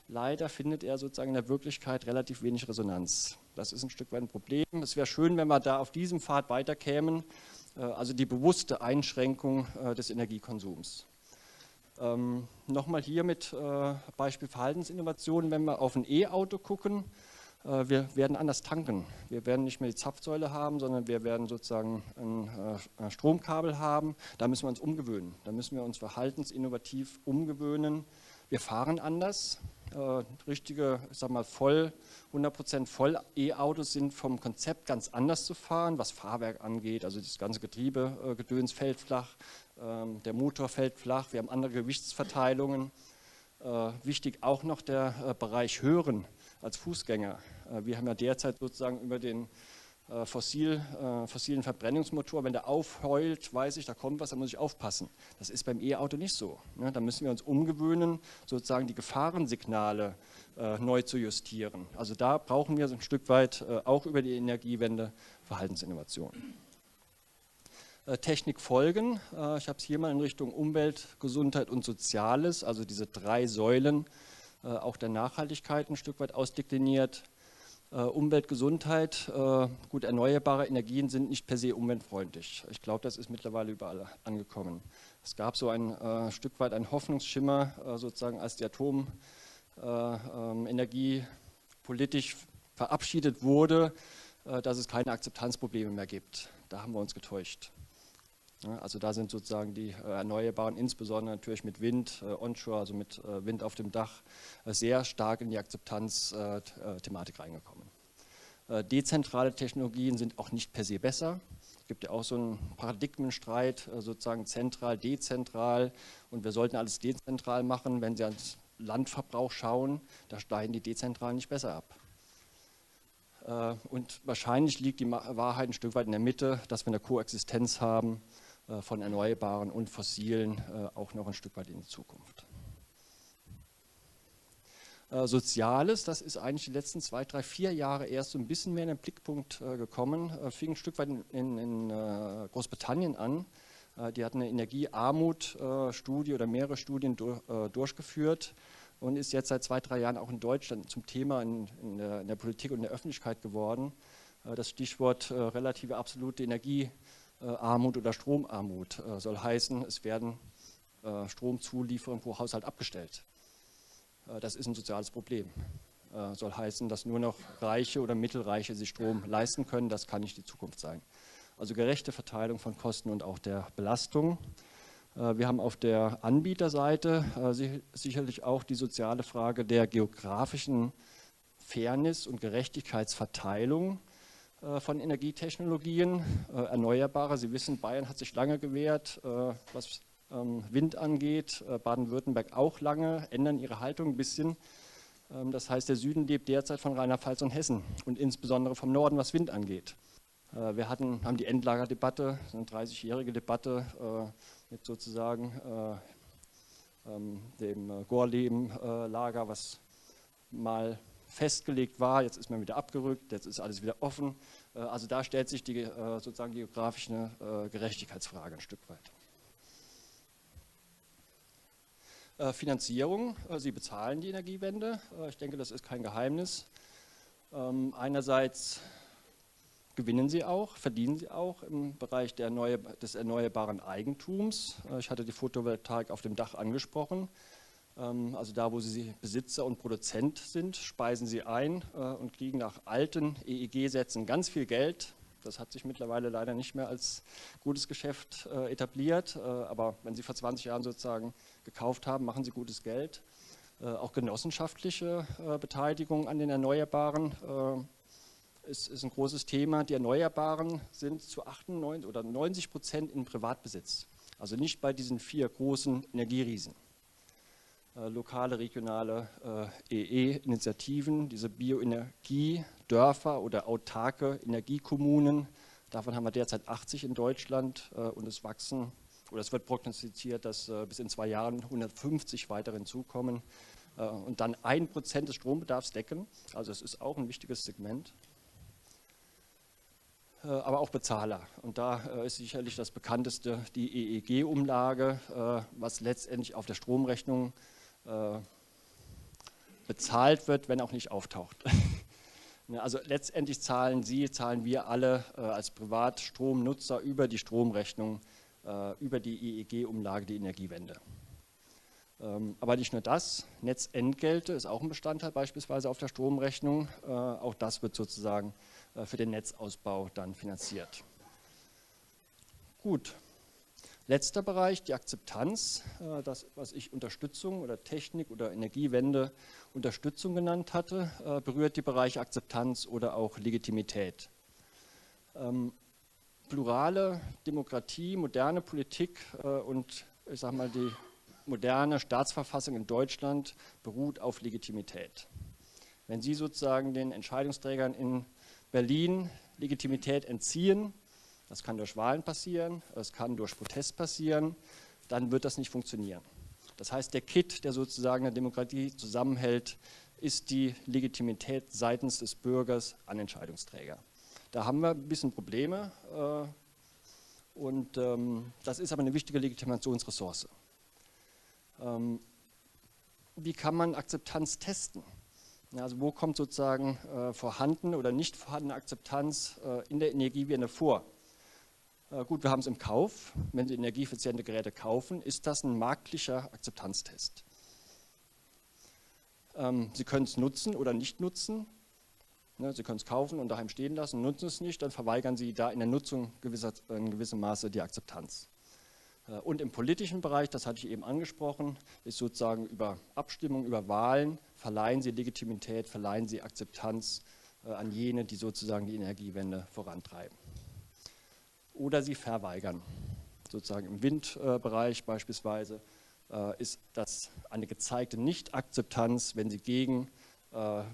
leider findet er sozusagen in der Wirklichkeit relativ wenig Resonanz. Das ist ein Stück weit ein Problem. Es wäre schön, wenn wir da auf diesem Pfad weiterkämen, also die bewusste Einschränkung des Energiekonsums. Ähm, Nochmal hier mit Beispiel Verhaltensinnovationen, wenn wir auf ein E-Auto gucken. Äh, wir werden anders tanken. Wir werden nicht mehr die Zapfsäule haben, sondern wir werden sozusagen ein äh, Stromkabel haben. Da müssen wir uns umgewöhnen. Da müssen wir uns verhaltensinnovativ umgewöhnen. Wir fahren anders. Äh, richtige, ich sag mal, voll, 100% voll E-Autos sind vom Konzept ganz anders zu fahren, was Fahrwerk angeht. Also das ganze Getriebegedöns fällt flach, ähm, der Motor fällt flach. Wir haben andere Gewichtsverteilungen. wichtig auch noch der Bereich Hören als Fußgänger. Äh, wir haben ja derzeit sozusagen über den äh, fossil, äh, fossilen Verbrennungsmotor, wenn der aufheult, weiß ich, da kommt was, da muss ich aufpassen. Das ist beim E-Auto nicht so. Ne? Da müssen wir uns umgewöhnen, sozusagen die Gefahrensignale neu zu justieren. Also da brauchen wir so ein Stück weit auch über die Energiewende Verhaltensinnovationen. Technikfolgen, ich habe es hier mal in Richtung Umwelt, Gesundheit und Soziales, also diese drei Säulen äh, auch der Nachhaltigkeit ein Stück weit ausdekliniert. Äh, Umwelt, Gesundheit, äh, gut, erneuerbare Energien sind nicht per se umweltfreundlich. Ich glaube, das ist mittlerweile überall angekommen. Es gab so ein äh, Stück weit einen Hoffnungsschimmer, sozusagen als die Atomenergie äh, ähm, politisch verabschiedet wurde, dass es keine Akzeptanzprobleme mehr gibt. Da haben wir uns getäuscht. Also da sind sozusagen die äh, Erneuerbaren, insbesondere natürlich mit Wind, äh, Onshore, also mit äh, Wind auf dem Dach, sehr stark in die Akzeptanz-Thematik reingekommen. Dezentrale Technologien sind auch nicht per se besser. Es gibt ja auch so einen Paradigmenstreit, sozusagen zentral, dezentral. Und wir sollten alles dezentral machen. Wenn Sie ans Landverbrauch schauen, da steigen die dezentral nicht besser ab. Und wahrscheinlich liegt die Wahrheit ein Stück weit in der Mitte, dass wir eine Koexistenz haben von Erneuerbaren und Fossilen äh, auch noch ein Stück weit in die Zukunft. Äh, Soziales, das ist eigentlich die letzten zwei, drei, vier Jahre erst so ein bisschen mehr in den Blickpunkt gekommen, fing ein Stück weit in, in Großbritannien an. Die hatten eine Energiearmut-Studie oder mehrere Studien durchgeführt und ist jetzt seit zwei, drei Jahren auch in Deutschland zum Thema in, in, der, in der, Politik und in der Öffentlichkeit geworden. Das Stichwort relative absolute Energie äh, Armut oder Stromarmut. Äh, soll heißen, es werden äh, Stromzulieferungen pro Haushalt abgestellt. das ist ein soziales Problem. soll heißen, dass nur noch Reiche oder Mittelreiche sich Strom leisten können. Das kann nicht die Zukunft sein. Also gerechte Verteilung von Kosten und auch der Belastung. Wir haben auf der Anbieterseite sicherlich auch die soziale Frage der geografischen Fairness und Gerechtigkeitsverteilung. Äh, von Energietechnologien, äh, Erneuerbare. Sie wissen, Bayern hat sich lange gewehrt, äh, was ähm, Wind angeht, Baden-Württemberg auch lange, ändern ihre Haltung ein bisschen. Ähm, das heißt, der Süden lebt derzeit von Rheinland-Pfalz und Hessen und insbesondere vom Norden, was Wind angeht. Wir hatten, haben die Endlagerdebatte, eine 30-jährige Debatte mit sozusagen ähm, dem Gorleben-Lager, was mal festgelegt war, jetzt ist man wieder abgerückt, jetzt ist alles wieder offen. Äh, also da stellt sich die äh, sozusagen geografische äh, Gerechtigkeitsfrage ein Stück weit. Finanzierung, Sie bezahlen die Energiewende. Ich denke, das ist kein Geheimnis. Ähm, einerseits gewinnen Sie auch, verdienen Sie auch im Bereich des erneuerbaren Eigentums. Ich hatte die Photovoltaik auf dem Dach angesprochen. Ähm, also da, wo Sie Besitzer und Produzent sind, speisen Sie ein äh, und kriegen nach alten EEG-Sätzen ganz viel Geld. Das hat sich mittlerweile leider nicht mehr als gutes Geschäft äh, etabliert, äh, aber wenn Sie vor 20 Jahren sozusagen gekauft haben, machen Sie gutes Geld. Auch genossenschaftliche Beteiligung an den Erneuerbaren ist, ist, ein großes Thema. Die Erneuerbaren sind zu 98 oder 90 Prozent in Privatbesitz, also nicht bei diesen vier großen Energieriesen. Lokale, regionale EE-Initiativen, diese Bioenergie, Dörfer oder autarke Energiekommunen. Davon haben wir derzeit 80 in Deutschland und es wachsen oder es wird prognostiziert, dass bis in zwei Jahren 150 weitere hinzukommen und dann ein Prozent des Strombedarfs decken. Also es ist auch ein wichtiges Segment. Aber auch Bezahler. Und da ist sicherlich das bekannteste die EEG-Umlage, was letztendlich auf der Stromrechnung bezahlt wird, wenn auch nicht auftaucht. [LAUGHS] Also letztendlich zahlen Sie, zahlen wir alle als Privatstromnutzer über die Stromrechnung, über die EEG-Umlage die Energiewende. Ähm, aber nicht nur das, Netzentgelte ist auch ein Bestandteil beispielsweise auf der Stromrechnung. Äh, auch das wird sozusagen äh, für den Netzausbau dann finanziert. Gut, letzter Bereich, die Akzeptanz, äh, das was ich Unterstützung oder Technik oder Energiewende Unterstützung genannt hatte, berührt die Bereiche Akzeptanz oder auch Legitimität. Ähm, plurale Demokratie, moderne Politik und ich sage mal die moderne Staatsverfassung in Deutschland beruht auf Legitimität. Wenn Sie sozusagen den Entscheidungsträgern in Berlin Legitimität entziehen, das kann durch Wahlen passieren, das kann durch Protest passieren, dann wird das nicht funktionieren. Das heißt, der Kit, der sozusagen eine Demokratie zusammenhält, ist die Legitimität seitens des Bürgers an Entscheidungsträger. Da haben wir ein bisschen Probleme äh, und ähm, das ist aber eine wichtige Legitimationsressource. Ähm, wie kann man Akzeptanz testen? Also wo kommt sozusagen äh, vorhanden oder nicht vorhandene Akzeptanz äh, in der Energiewende vor? Äh, gut, wir haben es im Kauf. Wenn Sie energieeffiziente Geräte kaufen, ist das ein marktlicher Akzeptanztest. Ähm, Sie können es nutzen oder nicht nutzen. Ne, Sie können es kaufen und daheim stehen lassen, nutzen es nicht, dann verweigern Sie da in der Nutzung gewisser, in gewissem Maße die Akzeptanz. Äh, und im politischen Bereich, das hatte ich eben angesprochen, ist sozusagen über Abstimmung, über Wahlen, verleihen sie Legitimität, verleihen sie Akzeptanz äh, an jene, die sozusagen die Energiewende vorantreiben. Oder sie verweigern. Sozusagen im Windbereich beispielsweise äh, ist das eine gezeigte Nicht-Akzeptanz, wenn sie gegen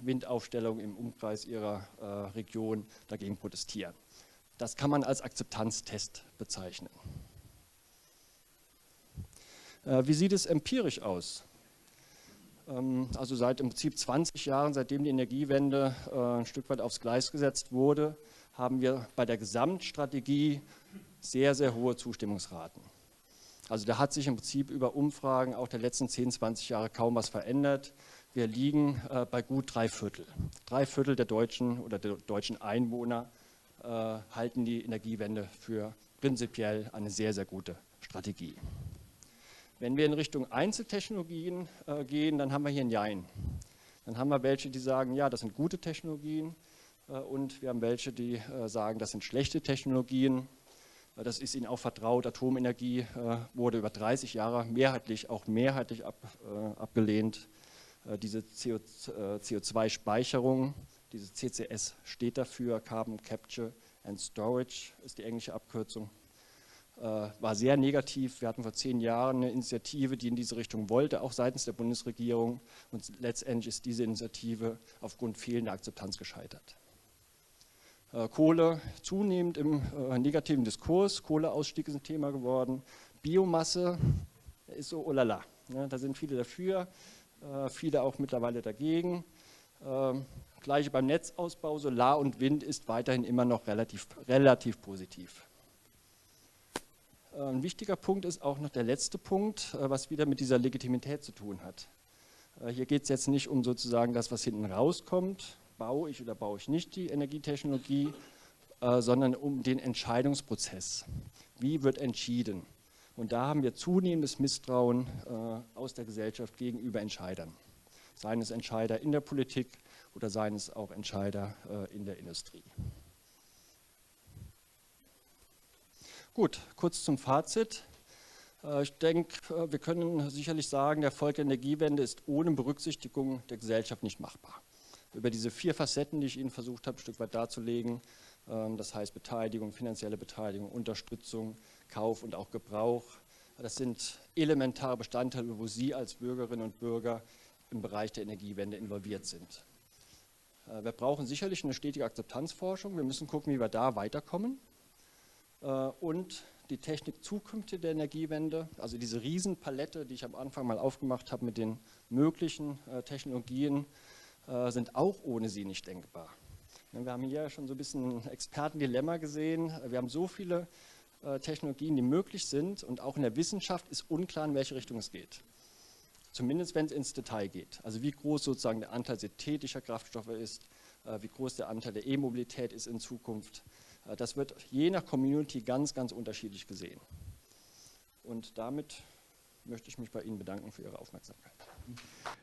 Windaufstellung im Umkreis ihrer Region dagegen protestieren. Das kann man als Akzeptanztest bezeichnen. Äh, wie sieht es empirisch aus? Ähm, also seit im Prinzip 20 Jahren, seitdem die Energiewende äh, ein Stück weit aufs Gleis gesetzt wurde, haben wir bei der Gesamtstrategie sehr, sehr hohe Zustimmungsraten. Also da hat sich im Prinzip über Umfragen auch der letzten 10, 20 Jahre kaum was verändert. Wir liegen äh, bei gut drei Viertel. Drei Viertel der Deutschen oder der deutschen Einwohner halten die Energiewende für prinzipiell eine sehr, sehr gute Strategie. Wenn wir in Richtung Einzeltechnologien äh, gehen, dann haben wir hier ein Jein. Dann haben wir welche, die sagen, ja, das sind gute Technologien äh, und wir haben welche, die äh, sagen, das sind schlechte Technologien. Äh, das ist Ihnen auch vertraut. Atomenergie äh, wurde über 30 Jahre mehrheitlich, auch mehrheitlich ab, äh, abgelehnt. diese CO, CO2-Speicherung, diese CCS steht dafür, Carbon Capture and Storage ist die englische Abkürzung. Äh, war sehr negativ. Wir hatten vor zehn Jahren eine Initiative, die in diese Richtung wollte, auch seitens der Bundesregierung. Und letztendlich ist diese Initiative aufgrund fehlender Akzeptanz gescheitert. Äh, Kohle zunehmend im äh, negativen Diskurs. Kohleausstieg ist ein Thema geworden. Biomasse ist so, oh lala. Ja, da sind viele dafür, viele auch mittlerweile dagegen. Ähm, gleiche beim Netzausbau, Solar und Wind ist weiterhin immer noch relativ, relativ positiv. Äh, ein wichtiger Punkt ist auch noch der letzte Punkt, äh, was wieder mit dieser Legitimität zu tun hat. Äh, hier geht es jetzt nicht um sozusagen das, was hinten rauskommt, baue ich oder baue ich nicht die Energietechnologie, sondern um den Entscheidungsprozess. Wie wird entschieden? Und da haben wir zunehmendes Misstrauen aus der Gesellschaft gegenüber Entscheidern. Seien es Entscheider in der Politik oder seien es auch Entscheider in der Industrie. Gut, kurz zum Fazit. Äh, ich denke, äh, wir können sicherlich sagen, der Erfolg der Energiewende ist ohne Berücksichtigung der Gesellschaft nicht machbar. Über diese vier Facetten, die ich Ihnen versucht habe, ein Stück weit darzulegen, ähm, das heißt Beteiligung, finanzielle Beteiligung, Unterstützung, Kauf und auch Gebrauch, das sind elementare Bestandteile, wo Sie als Bürgerinnen und Bürger im Bereich der Energiewende involviert sind. Äh, wir brauchen sicherlich eine stetige Akzeptanzforschung. Wir müssen gucken, wie wir da weiterkommen. Und die Technik zukünftig der Energiewende, also diese Riesenpalette, die ich am Anfang mal aufgemacht habe mit den möglichen äh, Technologien, äh, sind auch ohne sie nicht denkbar. Wir haben hier schon so ein bisschen Expertendilemma gesehen. Wir haben so viele äh, Technologien, die möglich sind und auch in der Wissenschaft ist unklar, in welche Richtung es geht. Zumindest wenn es ins Detail geht. Also wie groß sozusagen der Anteil synthetischer Kraftstoffe ist, äh, wie groß der Anteil der E-Mobilität ist in Zukunft. Äh, das wird je nach Community ganz, ganz unterschiedlich gesehen. Und damit möchte ich mich bei Ihnen bedanken für Ihre Aufmerksamkeit.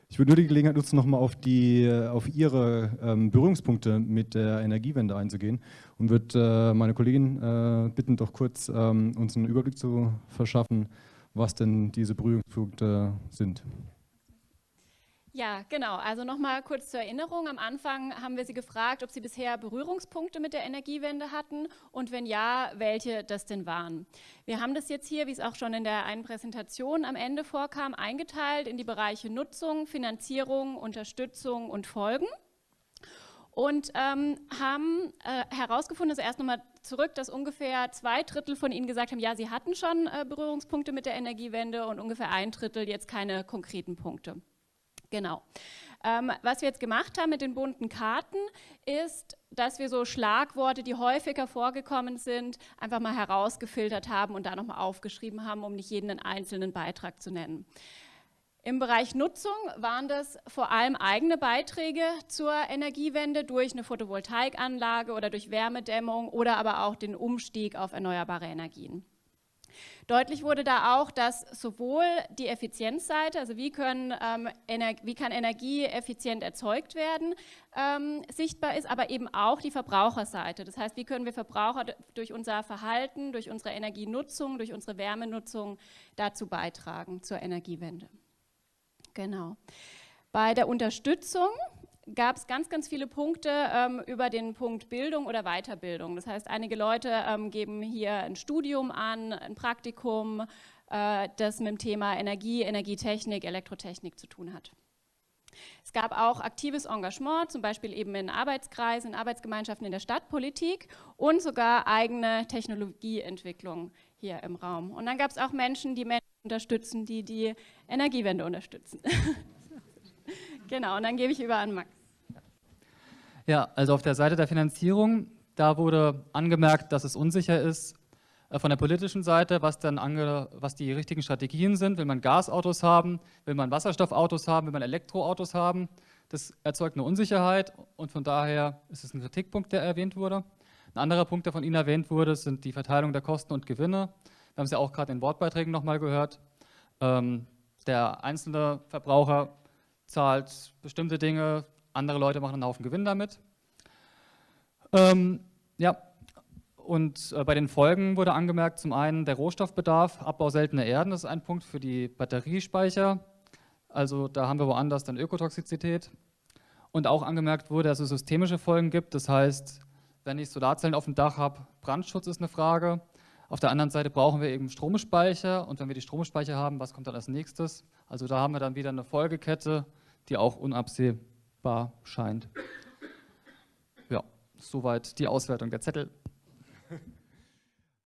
Ich würde nur die Gelegenheit nutzen, nochmal auf, auf Ihre ähm, Berührungspunkte mit der Energiewende einzugehen und würde äh, meine Kollegin äh, bitten, doch kurz ähm, uns einen Überblick zu verschaffen, was denn diese Berührungspunkte sind. Ja, genau. Also nochmal kurz zur Erinnerung. Am Anfang haben wir Sie gefragt, ob Sie bisher Berührungspunkte mit der Energiewende hatten und wenn ja, welche das denn waren. Wir haben das jetzt hier, wie es auch schon in der einen Präsentation am Ende vorkam, eingeteilt in die Bereiche Nutzung, Finanzierung, Unterstützung und Folgen und ähm, haben äh, herausgefunden, also erst nochmal zurück, dass ungefähr zwei Drittel von Ihnen gesagt haben, ja, Sie hatten schon äh, Berührungspunkte mit der Energiewende und ungefähr ein Drittel jetzt keine konkreten Punkte. Genau. Ähm, was wir jetzt gemacht haben mit den bunten Karten, ist, dass wir so Schlagworte, die häufiger vorgekommen sind, einfach mal herausgefiltert haben und da nochmal aufgeschrieben haben, um nicht jeden einzelnen Beitrag zu nennen. Im Bereich Nutzung waren das vor allem eigene Beiträge zur Energiewende durch eine Photovoltaikanlage oder durch Wärmedämmung oder aber auch den Umstieg auf erneuerbare Energien. Deutlich wurde da auch, dass sowohl die Effizienzseite, also wie, können, ähm, wie kann Energie effizient erzeugt werden, ähm, sichtbar ist, aber eben auch die Verbraucherseite. Das heißt, wie können wir Verbraucher durch unser Verhalten, durch unsere Energienutzung, durch unsere Wärmenutzung dazu beitragen zur Energiewende. Genau. Bei der Unterstützung gab es ganz, ganz viele Punkte ähm, über den Punkt Bildung oder Weiterbildung. Das heißt, einige Leute ähm, geben hier ein Studium an, ein Praktikum, äh, das mit dem Thema Energie, Energietechnik, Elektrotechnik zu tun hat. Es gab auch aktives Engagement, zum Beispiel eben in Arbeitskreisen, in Arbeitsgemeinschaften in der Stadtpolitik und sogar eigene Technologieentwicklung hier im Raum. Und dann gab es auch Menschen, die Menschen unterstützen, die die Energiewende unterstützen. [LAUGHS] [LAUGHS] Genau, und dann gebe ich über an Max. Ja, also auf der Seite der Finanzierung, da wurde angemerkt, dass es unsicher ist äh, von der politischen Seite, was, dann ange, was die richtigen Strategien sind. Will man Gasautos haben, will man Wasserstoffautos haben, will man Elektroautos haben? Das erzeugt eine Unsicherheit und von daher ist es ein Kritikpunkt, der erwähnt wurde. Ein anderer Punkt, der von Ihnen erwähnt wurde, sind die Verteilung der Kosten und Gewinne. Wir haben es ja auch gerade in Wortbeiträgen nochmal gehört. Ähm, der einzelne Verbraucher zahlt bestimmte Dinge, andere Leute machen einen Haufen Gewinn damit. Ähm, ja, und äh, bei den Folgen wurde angemerkt, zum einen der Rohstoffbedarf, Abbau seltener Erden, das ist ein Punkt für die Batteriespeicher. Also da haben wir woanders dann Ökotoxizität. Und auch angemerkt wurde, dass es systemische Folgen gibt. Das heißt, wenn ich Solarzellen auf dem Dach habe, Brandschutz ist eine Frage. Auf der anderen Seite brauchen wir eben Stromspeicher. Und wenn wir die Stromspeicher haben, was kommt dann als nächstes? Also da haben wir dann wieder eine Folgekette, die auch unabsehbar scheint. Ja, soweit die Auswertung der Zettel.